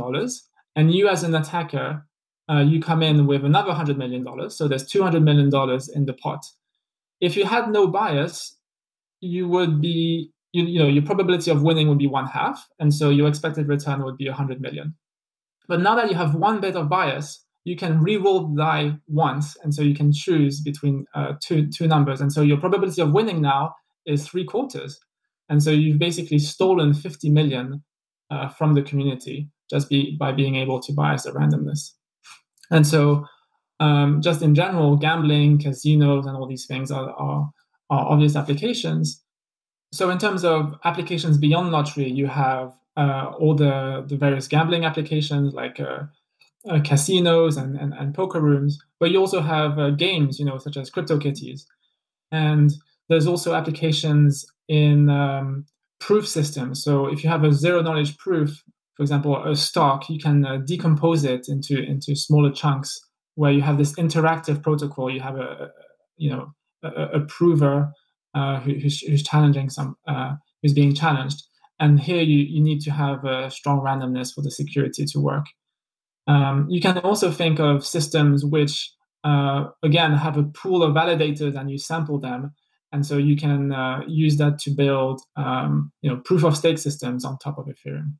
[SPEAKER 3] and you as an attacker, uh, you come in with another $100 million, so there's $200 million in the pot. If you had no bias, you would be you, you know your probability of winning would be one half and so your expected return would be 100 million. But now that you have one bit of bias you can re-roll the die once and so you can choose between uh, two two numbers. And so your probability of winning now is three quarters. And so you've basically stolen 50 million uh, from the community just be, by being able to bias the randomness. And so um, just in general gambling casinos and all these things are, are are obvious applications. So in terms of applications beyond lottery, you have uh, all the, the various gambling applications like uh, uh, casinos and, and, and, poker rooms, but you also have uh, games, you know, such as CryptoKitties. And there's also applications in um, proof systems. So if you have a zero knowledge proof, for example, a STARK, you can uh, decompose it into into smaller chunks where you have this interactive protocol. You have a, you know a, a prover uh, who, who's, who's, challenging some uh, who's being challenged. And here you, you need to have a strong randomness for the security to work. Um, you can also think of systems which uh, again have a pool of validators and you sample them and so you can uh, use that to build um, you know proof of stake systems on top of ethereum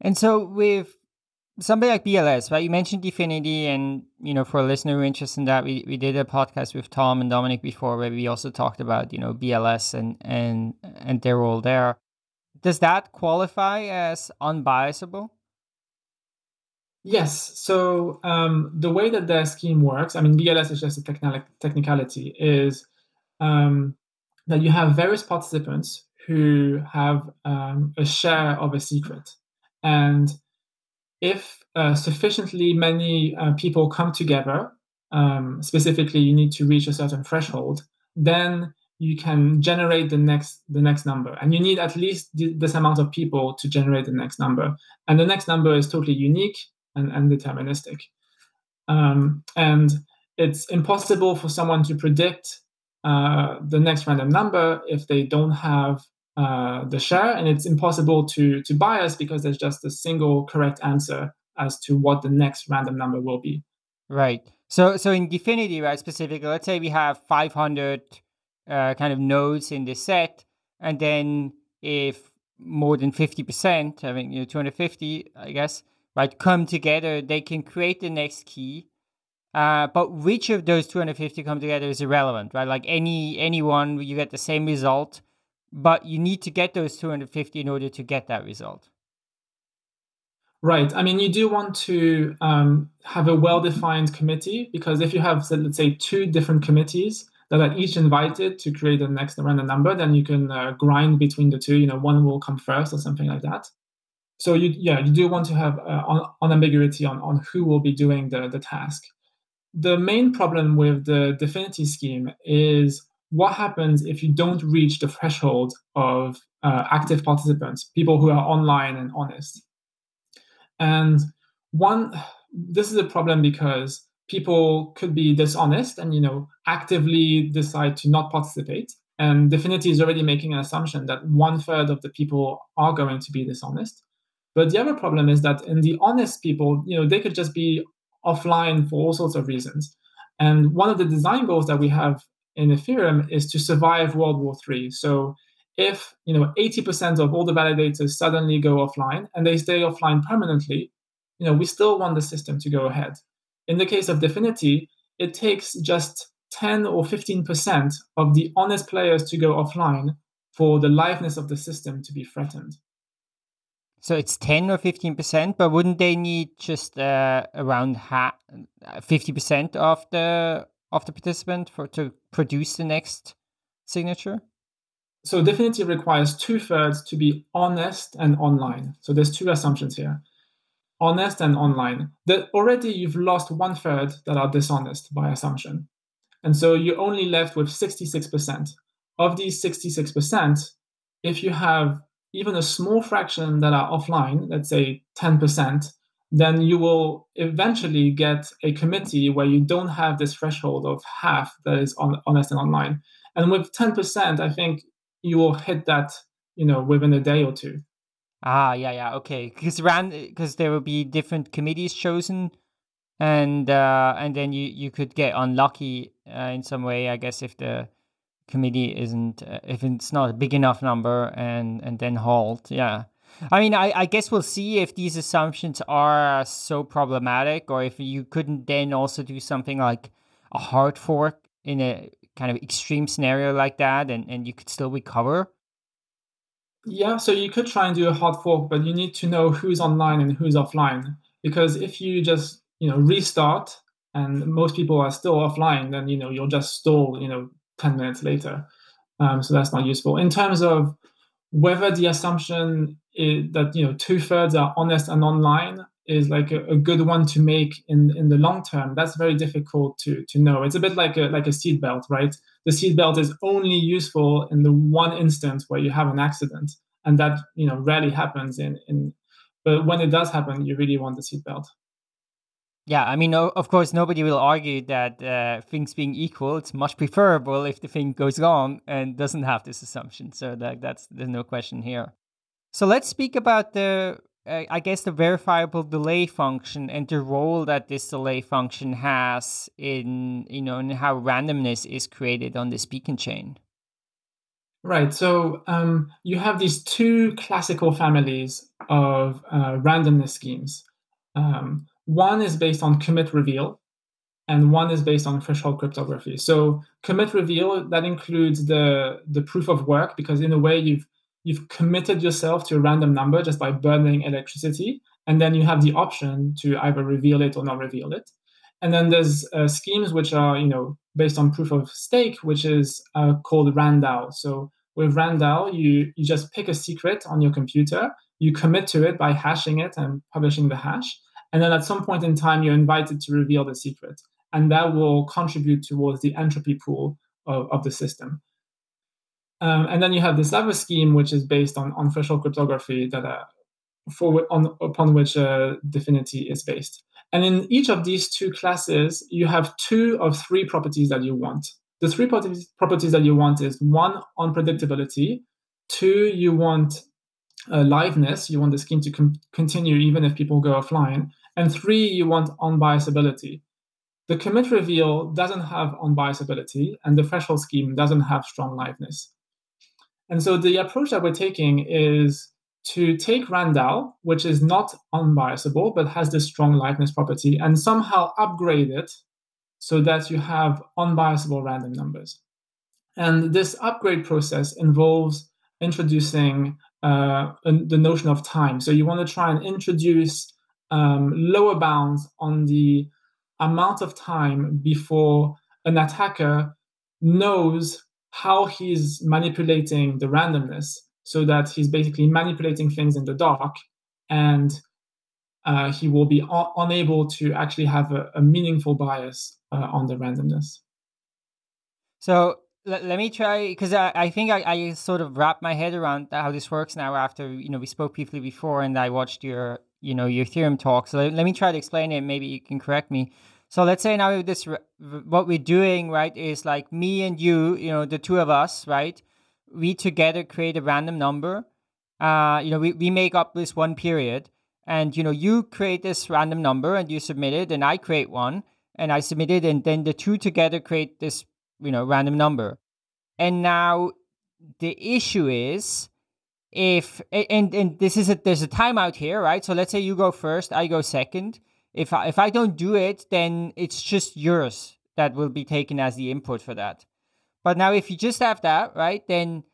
[SPEAKER 4] and so with something like bls right you mentioned Dfinity, and you know for a listener who interested in that we, we did a podcast with tom and dominic before where we also talked about you know bls and and and their role there does that qualify as unbiasable
[SPEAKER 3] Yes. So um, the way that their scheme works, I mean, BLS is just a technical technicality, is um, that you have various participants who have um, a share of a secret. And if uh, sufficiently many uh, people come together, um, specifically you need to reach a certain threshold, then you can generate the next the next number and you need at least this amount of people to generate the next number and the next number is totally unique and, and deterministic. Um, and it's impossible for someone to predict uh, the next random number if they don't have uh, the share, and it's impossible to to bias because there's just a single correct answer as to what the next random number will be.
[SPEAKER 4] Right. So so in Dfinity, right, specifically, let's say we have 500 uh, kind of nodes in this set, and then if more than 50%, I mean, you know, 250, I guess, right, come together, they can create the next key. Uh, but which of those 250 come together is irrelevant, right? Like any anyone, you get the same result, but you need to get those 250 in order to get that result.
[SPEAKER 3] Right. I mean, you do want to um, have a well-defined committee because if you have, let's say, two different committees that are each invited to create the next random number, then you can uh, grind between the two. You know, one will come first or something like that so you yeah you do want to have uh, unambiguity on, on who will be doing the, the task the main problem with the Dfinity scheme is what happens if you don't reach the threshold of uh, active participants people who are online and honest? And one this is a problem because people could be dishonest and you know actively decide to not participate. And Dfinity is already making an assumption that one third of the people are going to be dishonest. But the other problem is that in the honest people, you know, they could just be offline for all sorts of reasons. And one of the design goals that we have in Ethereum is to survive World War III. So if you know 80% of all the validators suddenly go offline and they stay offline permanently, you know, we still want the system to go ahead. In the case of Dfinity, it takes just 10 or 15% of the honest players to go offline for the liveness of the system to be threatened.
[SPEAKER 4] So it's 10 or 15%, but wouldn't they need just uh, around ha- 50% of the of the participant for to produce the next signature?
[SPEAKER 3] So Dfinity requires two thirds to be honest and online. So there's two assumptions here. Honest and online. That already you've lost one third that are dishonest by assumption. And so you're only left with 66%. Of these 66%, if you have even a small fraction that are offline, let's say 10%, then you will eventually get a committee where you don't have this threshold of half that is on, honest and online. And with 10%, I think you will hit that, you know, within a day or two.
[SPEAKER 4] Ah, yeah, yeah, okay. Because around because there will be different committees chosen, and uh, and then you you could get unlucky uh, in some way, I guess, if the committee isn't uh, if it's not a big enough number and and then halt yeah i mean I, I guess we'll see if these assumptions are so problematic or if you couldn't then also do something like a hard fork in a kind of extreme scenario like that and, and you could still recover
[SPEAKER 3] yeah so you could try and do a hard fork but you need to know who's online and who's offline because if you just you know restart and most people are still offline then you know you'll just stall you know 10 minutes later. Um, so that's not useful. In terms of whether the assumption is that you know two thirds are honest and online is like a, a, good one to make in in the long term. That's very difficult to to know. It's a bit like a like a seatbelt, right? The seatbelt is only useful in the one instance where you have an accident, and that you know rarely happens in in. But when it does happen, you really want the seatbelt.
[SPEAKER 4] Yeah, I mean, of course, nobody will argue that uh, things being equal, it's much preferable if the thing goes wrong and doesn't have this assumption. So that that's there's no question here. So let's speak about the uh, I guess, the verifiable delay function and the role that this delay function has in, you know, in how randomness is created on this beacon chain.
[SPEAKER 3] Right. So um, you have these two classical families of uh, randomness schemes. Um, one is based on commit reveal, and one is based on threshold cryptography. So commit reveal that includes the the proof of work because in a way you've you've committed yourself to a random number just by burning electricity, and then you have the option to either reveal it or not reveal it. And then there's uh, schemes which are you know based on proof of stake, which is uh, called RANDAO. So with RANDAO, you, you just pick a secret on your computer, you commit to it by hashing it and publishing the hash. And then at some point in time, you're invited to reveal the secret. And that will contribute towards the entropy pool of, of the system. Um, and then you have this other scheme, which is based on, on threshold cryptography that uh, for, on, upon which uh, DFINITY is based. And in each of these two classes, you have two of three properties that you want. The three properties, properties that you want is one, unpredictability. Two, you want uh, liveness. You want the scheme to com- continue even if people go offline. And three, you want unbiasability. The commit reveal doesn't have unbiasability, and the threshold scheme doesn't have strong liveness. And so the approach that we're taking is to take RANDAO, which is not unbiasable but has this strong liveness property, and somehow upgrade it so that you have unbiasable random numbers. And this upgrade process involves introducing uh, the notion of time. So you want to try and introduce um, lower bounds on the amount of time before an attacker knows how he's manipulating the randomness so that he's basically manipulating things in the dark and uh, he will be un- unable to actually have a, a meaningful bias uh, on the randomness.
[SPEAKER 4] So let, let me try because I, I think I, I sort of wrap my head around how this works now after you know we spoke briefly before and I watched your you know your theorem talk. So let, let me try to explain it. Maybe you can correct me. So let's say now this what we're doing right is like me and you, you know, the two of us, right? we together create a random number. Uh, you know, we, we make up this one period and, you know, you create this random number and you submit it and I create one and I submit it and then the two together create this, you know, random number. And now the issue is if, and, and this is a, there's a timeout here, right? So let's say you go first, I go second. If I, if I don't do it, then it's just yours that will be taken as the input for that. But now if you just have that, right, then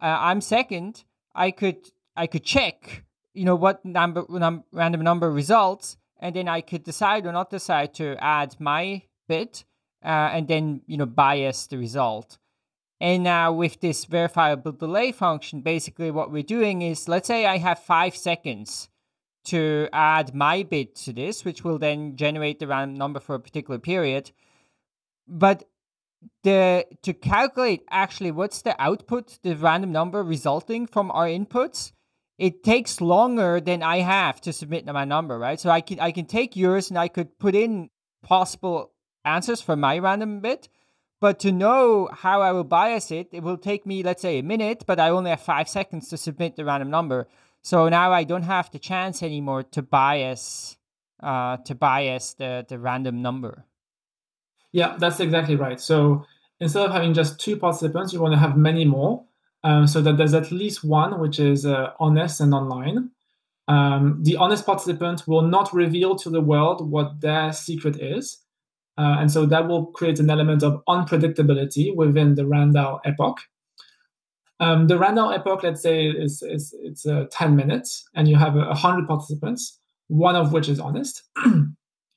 [SPEAKER 4] uh, I'm second. I could I could check, you know, what number num- random number results, and then I could decide or not decide to add my bit, uh, and then you know bias the result. And now with this verifiable delay function, basically what we're doing is, let's say I have five seconds to add my bit to this, which will then generate the random number for a particular period. But the to calculate actually what's the output, the random number resulting from our inputs, it takes longer than I have to submit my number, right? So I can I can take yours and I could put in possible answers for my random bit, but to know how I will bias it, it will take me let's say a minute, but I only have five seconds to submit the random number. So now I don't have the chance anymore to bias uh, to bias the the random number.
[SPEAKER 3] Yeah, that's exactly right. So instead of having just two participants, you want to have many more, um, so that there's at least one which is uh, honest and online. Um, the honest participant will not reveal to the world what their secret is. Uh, and so that will create an element of unpredictability within the RANDAO epoch. Um, the RANDAO epoch, let's say, is, is it's uh, 10 minutes, and you have 100 participants, one of which is honest.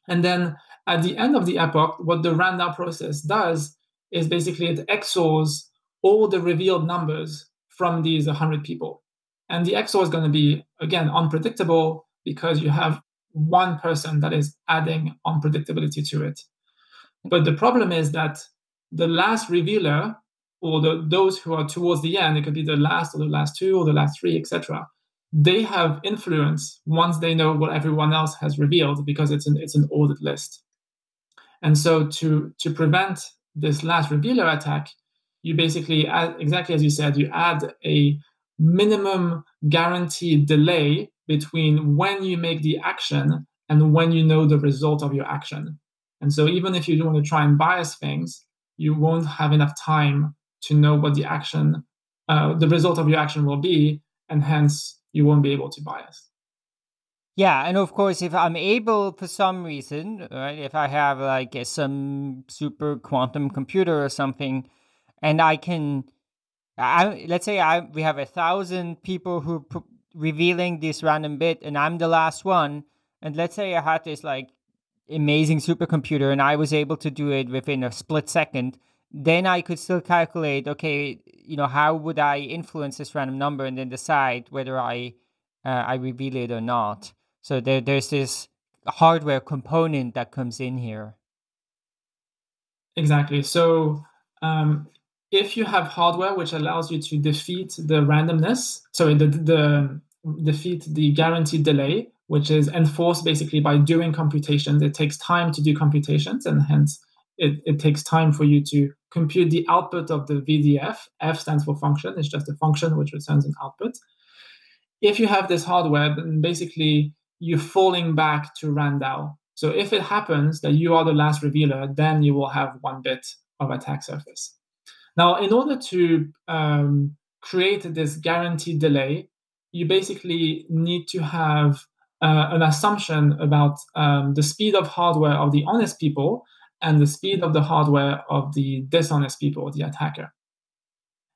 [SPEAKER 3] and then at the end of the epoch, what the RANDAO process does is basically it XORs all the revealed numbers from these 100 people. And the XOR is going to be, again, unpredictable because you have one person that is adding unpredictability to it. But the problem is that the last revealer, or the, those who are towards the end, it could be the last or the last two or the last three, etc they have influence once they know what everyone else has revealed because it's an it's an ordered list. And so to to prevent this last revealer attack, you basically add, exactly as you said, you add a minimum guaranteed delay between when you make the action and when you know the result of your action. And so even if you want to try and bias things, you won't have enough time to know what the action, uh, the result of your action will be, and hence you won't be able to bias.
[SPEAKER 4] Yeah, and of course, if I'm able for some reason, right, if I have like some super quantum computer or something, and I can, I let's say I we have a thousand people who p- revealing this random bit, and I'm the last one, and let's say I had this like amazing supercomputer, and I was able to do it within a split second, then I could still calculate, okay, you know, how would I influence this random number, and then decide whether I uh, I reveal it or not. So there, there's this hardware component that comes in here.
[SPEAKER 3] Exactly. So um, if you have hardware which allows you to defeat the randomness, sorry, the, the defeat the guaranteed delay, which is enforced basically by doing computations. It takes time to do computations, and hence it, it takes time for you to compute the output of the VDF. F stands for function, it's just a function which returns an output. If you have this hardware, then basically you're falling back to RANDAO. So if it happens that you are the last revealer, then you will have one bit of attack surface. Now, in order to um, create this guaranteed delay, you basically need to have uh, an assumption about um, the speed of hardware of the honest people and the speed of the hardware of the dishonest people, the attacker.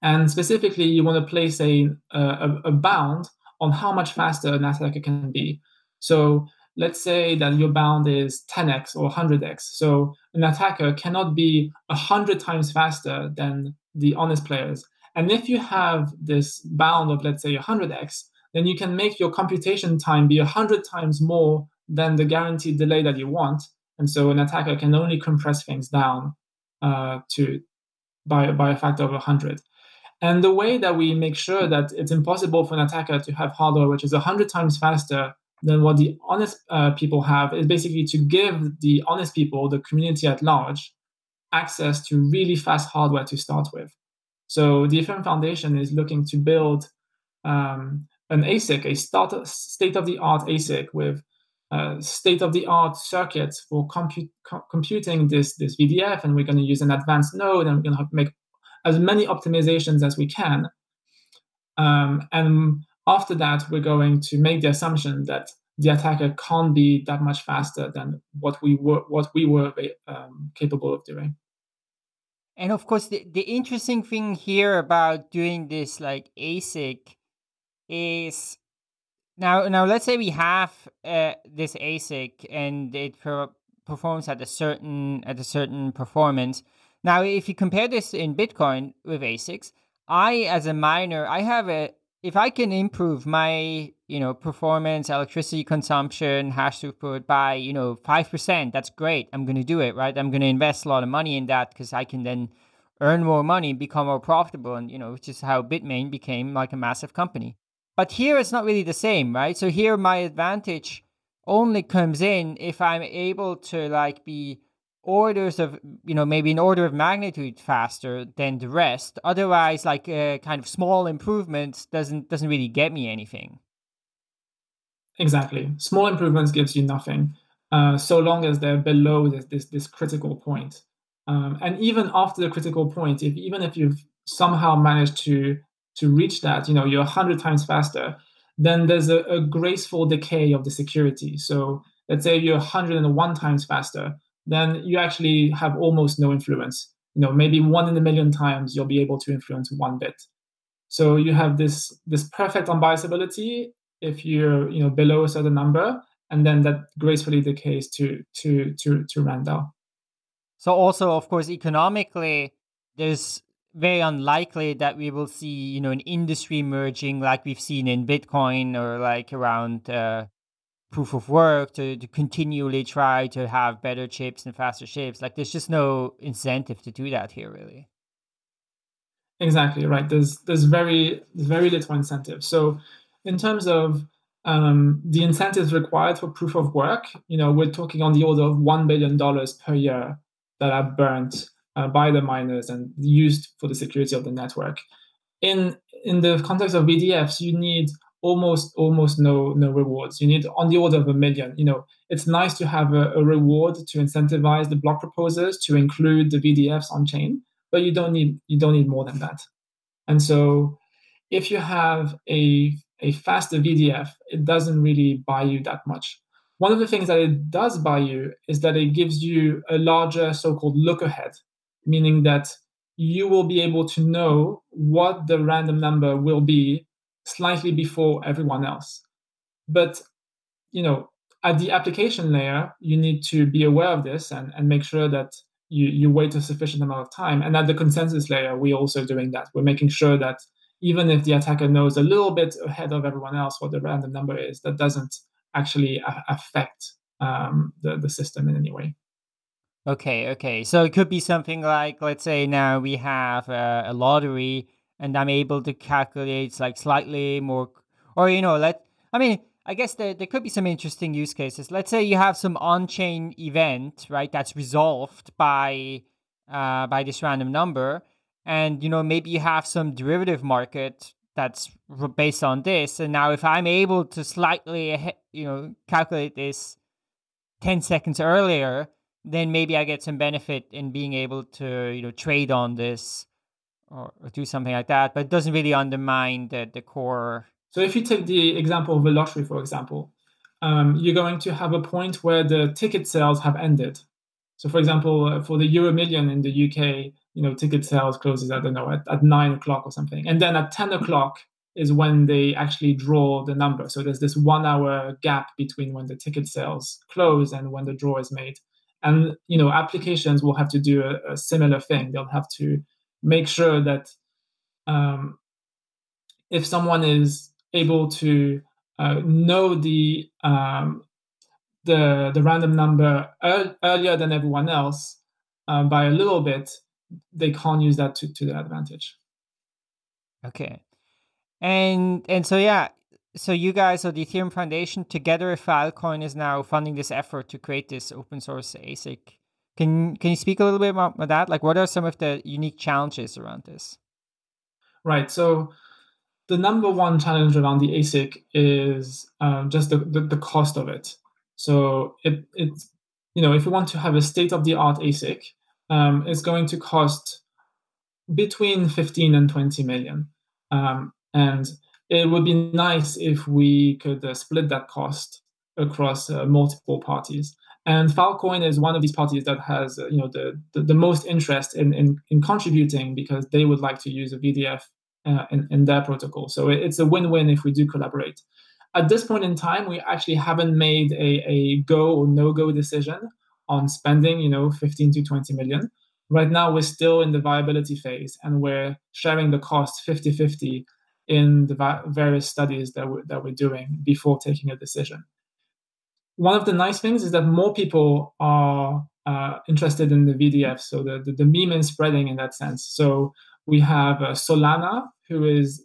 [SPEAKER 3] And specifically, you want to place a, a, a bound on how much faster an attacker can be. So let's say that your bound is 10x or 100x. So an attacker cannot be 100 times faster than the honest players. And if you have this bound of, let's say, 100x, then you can make your computation time be 100 times more than the guaranteed delay that you want. And so an attacker can only compress things down uh, to by, by a factor of 100. And the way that we make sure that it's impossible for an attacker to have hardware which is 100 times faster than what the honest uh, people have is basically to give the honest people, the community at large, access to really fast hardware to start with. So the Ethereum Foundation is looking to build um, an ASIC, a state-of-the-art ASIC with uh, state-of-the-art circuits for co- computing this, this VDF, and we're going to use an advanced node, and we're going to make as many optimizations as we can. Um, and after that, we're going to make the assumption that the attacker can't be that much faster than what we were what we were um, capable of doing.
[SPEAKER 4] And of course, the, the interesting thing here about doing this like ASIC is now now let's say we have uh, this ASIC and it per- performs at a certain at a certain performance. Now, if you compare this in Bitcoin with ASICs, I as a miner, I have a if I can improve my, you know, performance, electricity consumption, hash throughput by, you know, 5%, that's great. I'm going to do it, right? I'm going to invest a lot of money in that because I can then earn more money, become more profitable, and, you know, which is how Bitmain became like a massive company. But here it's not really the same, right? So here my advantage only comes in if I'm able to like be orders of you know maybe an order of magnitude faster than the rest. Otherwise like uh, kind of small improvements doesn't doesn't really get me anything.
[SPEAKER 3] Exactly. Small improvements gives you nothing uh, so long as they're below this this, this critical point. Um, and even after the critical point if even if you've somehow managed to to reach that you know you're 100 times faster then there's a, a graceful decay of the security so let's say you're 101 times faster then you actually have almost no influence. You know, maybe one in a million times you'll be able to influence one bit. So you have this this perfect unbiasability if you're you know below a certain number, and then that gracefully decays to to to to RANDAO.
[SPEAKER 4] So also, of course, economically, there's very unlikely that we will see you know an industry merging like we've seen in Bitcoin or like around uh, proof of work to, to continually try to have better chips and faster chips. Like there's just no incentive to do that here really.
[SPEAKER 3] Exactly right. There's there's very very little incentive. So in terms of um, the incentives required for proof of work you know we're talking on the order of $1 billion per year that are burnt uh, by the miners and used for the security of the network in in the context of vdfs you need almost almost no no rewards. You need on the order of a million. You know, it's nice to have a, a reward to incentivize the block proposers to include the VDFs on chain, but you don't need you don't need more than that. And so, if you have a a faster VDF, it doesn't really buy you that much. One of the things that it does buy you is that it gives you a larger so-called look ahead, meaning that you will be able to know what the random number will be slightly before everyone else. But you know, at the application layer, you need to be aware of this and, and make sure that you, you wait a sufficient amount of time. And at the consensus layer, we're also doing that. We're making sure that even if the attacker knows a little bit ahead of everyone else what the random number is, that doesn't actually a- affect um, the, the system in any way.
[SPEAKER 4] Okay, okay. So it could be something like, let's say now we have a, a lottery and I'm able to calculate like slightly more, or, you know, let, I mean, I guess there, there could be some interesting use cases. Let's say you have some on-chain event, right, that's resolved by uh, by this random number, and you know maybe you have some derivative market that's based on this. And now if I'm able to slightly, you know, calculate this ten seconds earlier, then maybe I get some benefit in being able to you know trade on this or, or do something like that. But it doesn't really undermine the the core
[SPEAKER 3] so if you take the example of a lottery, for example, um, you're going to have a point where the ticket sales have ended. So for example, uh, for the Euro Million in the UK, you know, ticket sales closes, I don't know, at, at nine o'clock or something. And then at 10 o'clock is when they actually draw the number. So there's this one hour gap between when the ticket sales close and when the draw is made. And, you know, applications will have to do a, a similar thing. They'll have to make sure that um, if someone is able to uh, know the um, the the random number er- earlier than everyone else uh, by a little bit, they can't use that to, to their advantage.
[SPEAKER 4] Okay, and and so yeah, so you guys, so the Ethereum Foundation, together with Filecoin, is now funding this effort to create this open source ASIC. Can can you speak a little bit about that? Like, what are some of the unique challenges around this?
[SPEAKER 3] Right. So the number one challenge around the ASIC is um, just the, the, the, cost of it. So it, it's, you know, if you want to have a state of the art ASIC, um, it's going to cost between 15 and 20 million. Um, and it would be nice if we could uh, split that cost across uh, multiple parties. And Filecoin is one of these parties that has, uh, you know, the, the, the most interest in, in, in contributing because they would like to use a VDF uh, in, in their protocol. So it's a win-win if we do collaborate. At this point in time, we actually haven't made a, a go or no-go decision on spending, you know, 15 to 20 million. Right now, we're still in the viability phase, and we're sharing the cost 50-50 in the va- various studies that we're, that we're doing before taking a decision. One of the nice things is that more people are uh, interested in the VDF, so the, the, the meme is spreading in that sense. So we have uh, Solana, who is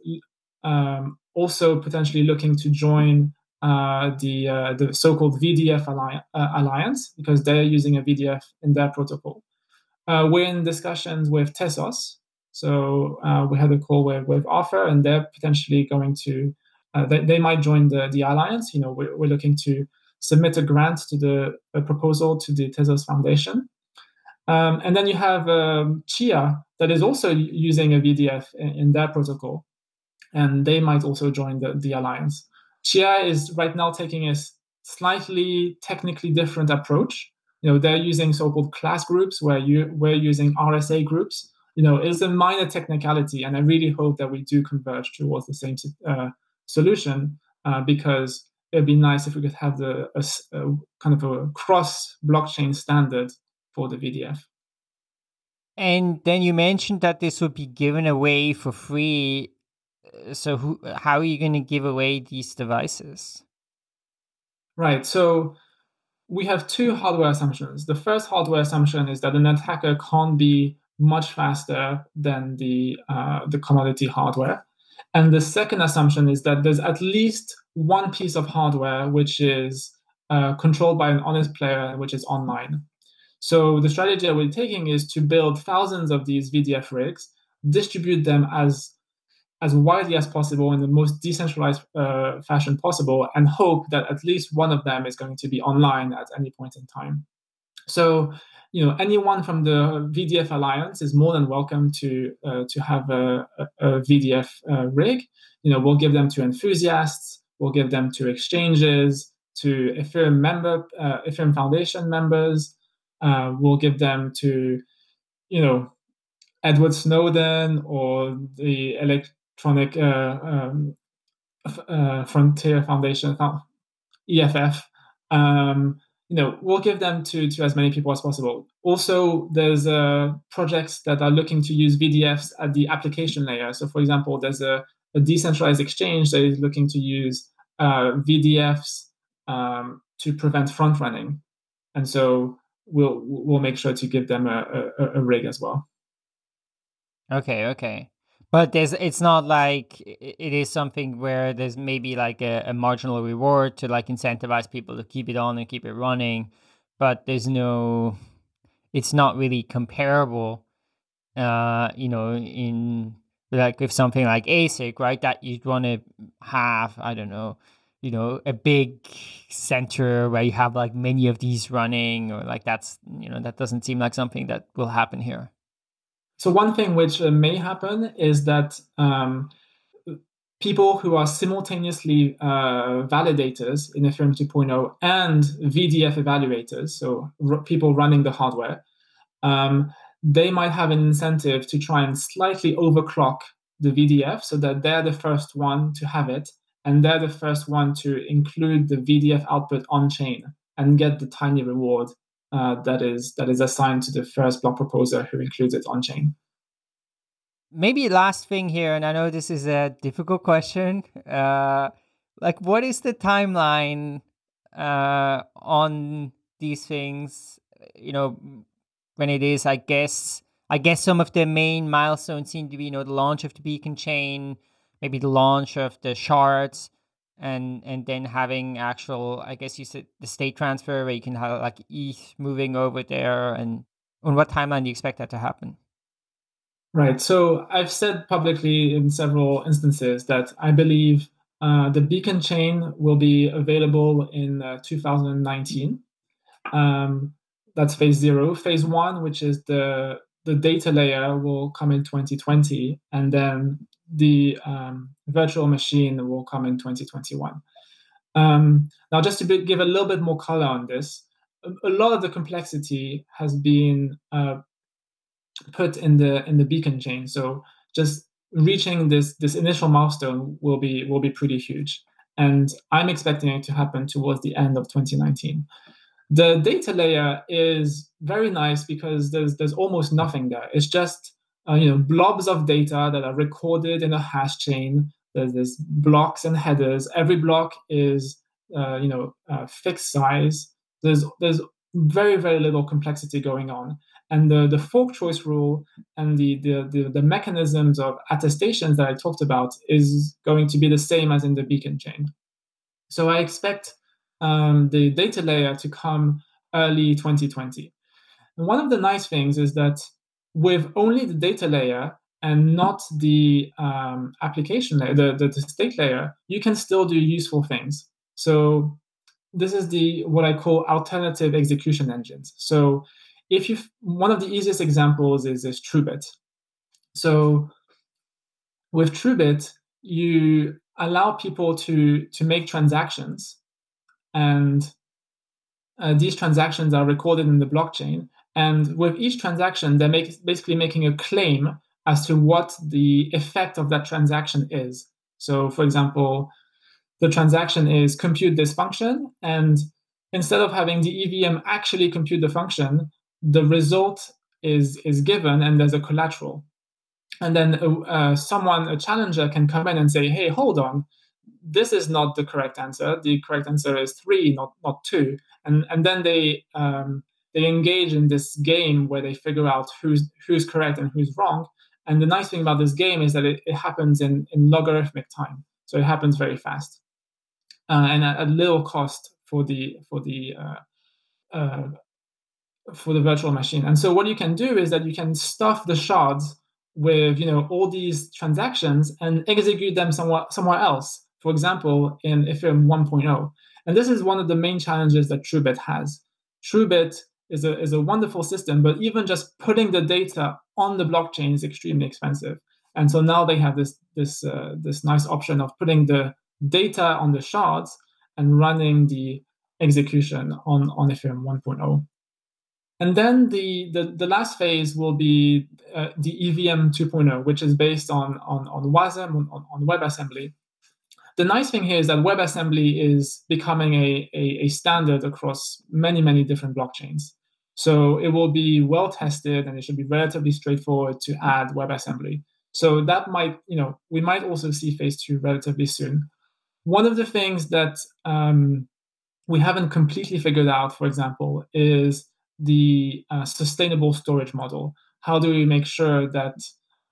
[SPEAKER 3] um, also potentially looking to join uh, the uh, the so-called VDF alliance, uh, alliance because they're using a VDF in their protocol. Uh, we're in discussions with Tezos, so uh, we had a call with, with Arthur, and they're potentially going to they, they might join the the alliance. You know, we're, we're looking to submit a grant to the a proposal to the Tezos Foundation. Um, and then you have um, Chia that is also using a VDF in, in, their protocol, and they might also join the, the alliance. Chia is right now taking a slightly technically different approach. You know, they're using so-called class groups where you we're using RSA groups. You know, it's a minor technicality, and I really hope that we do converge towards the same uh, solution uh, because it'd be nice if we could have the a, a kind of a cross blockchain standard for the VDF.
[SPEAKER 4] And then you mentioned that this would be given away for free. Uh, so, who, how are you going to give away these devices?
[SPEAKER 3] Right. So, we have two hardware assumptions. The first hardware assumption is that an attacker can't be much faster than the uh, the commodity hardware, and the second assumption is that there's at least one piece of hardware which is uh, controlled by an honest player, which is online. So the strategy that we're taking is to build thousands of these VDF rigs, distribute them as as widely as possible in the most decentralized uh, fashion possible and hope that at least one of them is going to be online at any point in time. So, you know, anyone from the VDF Alliance is more than welcome to uh, to have a, a, VDF uh, rig. You know, we'll give them to enthusiasts, we'll give them to exchanges, to Ethereum member, uh, Ethereum Foundation members. Uh, we'll give them to, you know, Edward Snowden or the Electronic uh, um, uh, Frontier Foundation, EFF. Um, you know, we'll give them to, to as many people as possible. Also, there's uh, projects that are looking to use VDFs at the application layer. So, for example, there's a, a decentralized exchange that is looking to use uh, VDFs um, to prevent front running, and so we'll we'll make sure to give them a, a, a rig as well.
[SPEAKER 4] Okay, okay. But there's it's not like it is something where there's maybe like a, a, marginal reward to like incentivize people to keep it on and keep it running, but there's no it's not really comparable uh you know in like with something like ASIC, right? That you'd want to have, I don't know, you know, a big center where you have like many of these running or like that's you know, that doesn't seem like something that will happen here.
[SPEAKER 3] So one thing which uh, may happen is that um, people who are simultaneously uh, validators in Ethereum 2.0 and VDF evaluators, so r- people running the hardware, um, they might have an incentive to try and slightly overclock the VDF so that they're the first one to have it, and they're the first one to include the VDF output on chain and get the tiny reward uh, that is that is assigned to the first block proposer who includes it on chain.
[SPEAKER 4] Maybe last thing here, and I know this is a difficult question. Uh, like, what is the timeline uh, on these things? You know, when it is, I guess, I guess some of the main milestones seem to be, you know, the launch of the beacon chain, maybe the launch of the shards, and and then having actual i guess you said the state transfer where you can have like eth moving over there and on what timeline do you expect that to happen?
[SPEAKER 3] Right. So i've said publicly in several instances that i believe uh, the beacon chain will be available in uh, 2019 um, that's phase zero. Phase one which is the the data layer will come in 2020 and then the um, virtual machine will come in 2021. Um, now, just to be, give a little bit more color on this, a, lot of the complexity has been uh, put in the in the beacon chain. So just reaching this this initial milestone will be will be pretty huge, and I'm expecting it to happen towards the end of 2019. The data layer is very nice because there's there's almost nothing there. It's just uh, you know blobs of data that are recorded in a hash chain. There's, there's blocks and headers. Every block is uh, you know uh, fixed size. There's there's very very little complexity going on, and the the fork choice rule and the the the, the mechanisms of attestations that I talked about is going to be the same as in the beacon chain. So I expect um, the data layer to come early 2020. And one of the nice things is that with only the data layer and not the um, application layer, the, the, the state layer, you can still do useful things. So this is the what I call alternative execution engines. So if you one of the easiest examples is is TrueBit. So with TrueBit, you allow people to to make transactions, and uh, these transactions are recorded in the blockchain. And with each transaction, they're make, basically making a claim as to what the effect of that transaction is. So, for example, the transaction is compute this function, and instead of having the EVM actually compute the function, the result is is given, and there's a collateral. And then uh, uh someone, a challenger, can come in and say, "Hey, hold on, this is not the correct answer. The correct answer is three, not not two." And and then they um, they engage in this game where they figure out who's who's correct and who's wrong. And the nice thing about this game is that it, it happens in, in logarithmic time, so it happens very fast uh, and at, at, little cost for the for the uh, uh, for the virtual machine. And so what you can do is that you can stuff the shards with you know all these transactions and execute them somewhere somewhere else. For example, in Ethereum 1.0, and this is one of the main challenges that TrueBit has. TrueBit is a is a wonderful system, but even just putting the data on the blockchain is extremely expensive. And so now they have this this uh, this nice option of putting the data on the shards and running the execution on on Ethereum 1.0. And then the, the, the last phase will be uh, the EVM 2.0, which is based on, on, on WASM, on, on WebAssembly. The nice thing here is that WebAssembly is becoming a, a, a standard across many, many different blockchains. So it will be well tested and it should be relatively straightforward to add WebAssembly. So that might, you know, we might also see phase two relatively soon. One of the things that um, we haven't completely figured out, for example, is the uh, sustainable storage model. How do we make sure that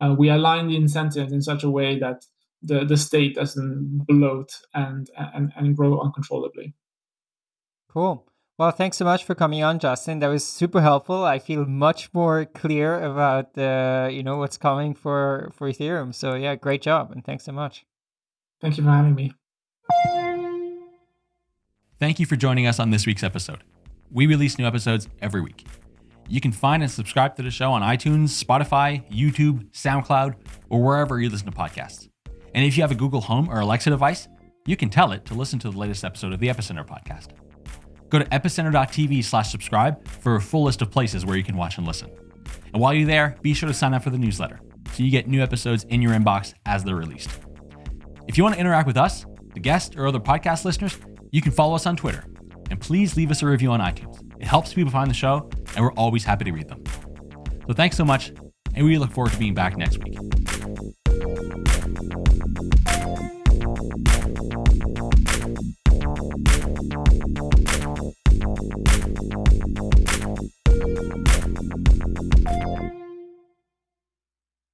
[SPEAKER 3] uh, we align the incentives in such a way that the, the state doesn't bloat and, and, and grow uncontrollably?
[SPEAKER 4] Cool. Well, thanks so much for coming on, Justin. That was super helpful. I feel much more clear about uh, you know what's coming for for Ethereum. So yeah, great job, and thanks so much.
[SPEAKER 3] Thank you for having me.
[SPEAKER 1] Thank you for joining us on this week's episode. We release new episodes every week. You can find and subscribe to the show on iTunes, Spotify, YouTube, SoundCloud, or wherever you listen to podcasts. And if you have a Google Home or Alexa device, you can tell it to listen to the latest episode of the Epicenter podcast. Go to epicenter.tv slash subscribe for a full list of places where you can watch and listen. And while you're there, be sure to sign up for the newsletter so you get new episodes in your inbox as they're released. If you want to interact with us, the guests, or other podcast listeners, you can follow us on Twitter. And please leave us a review on iTunes. It helps people find the show, and we're always happy to read them. So thanks so much, and we look forward to being back next week.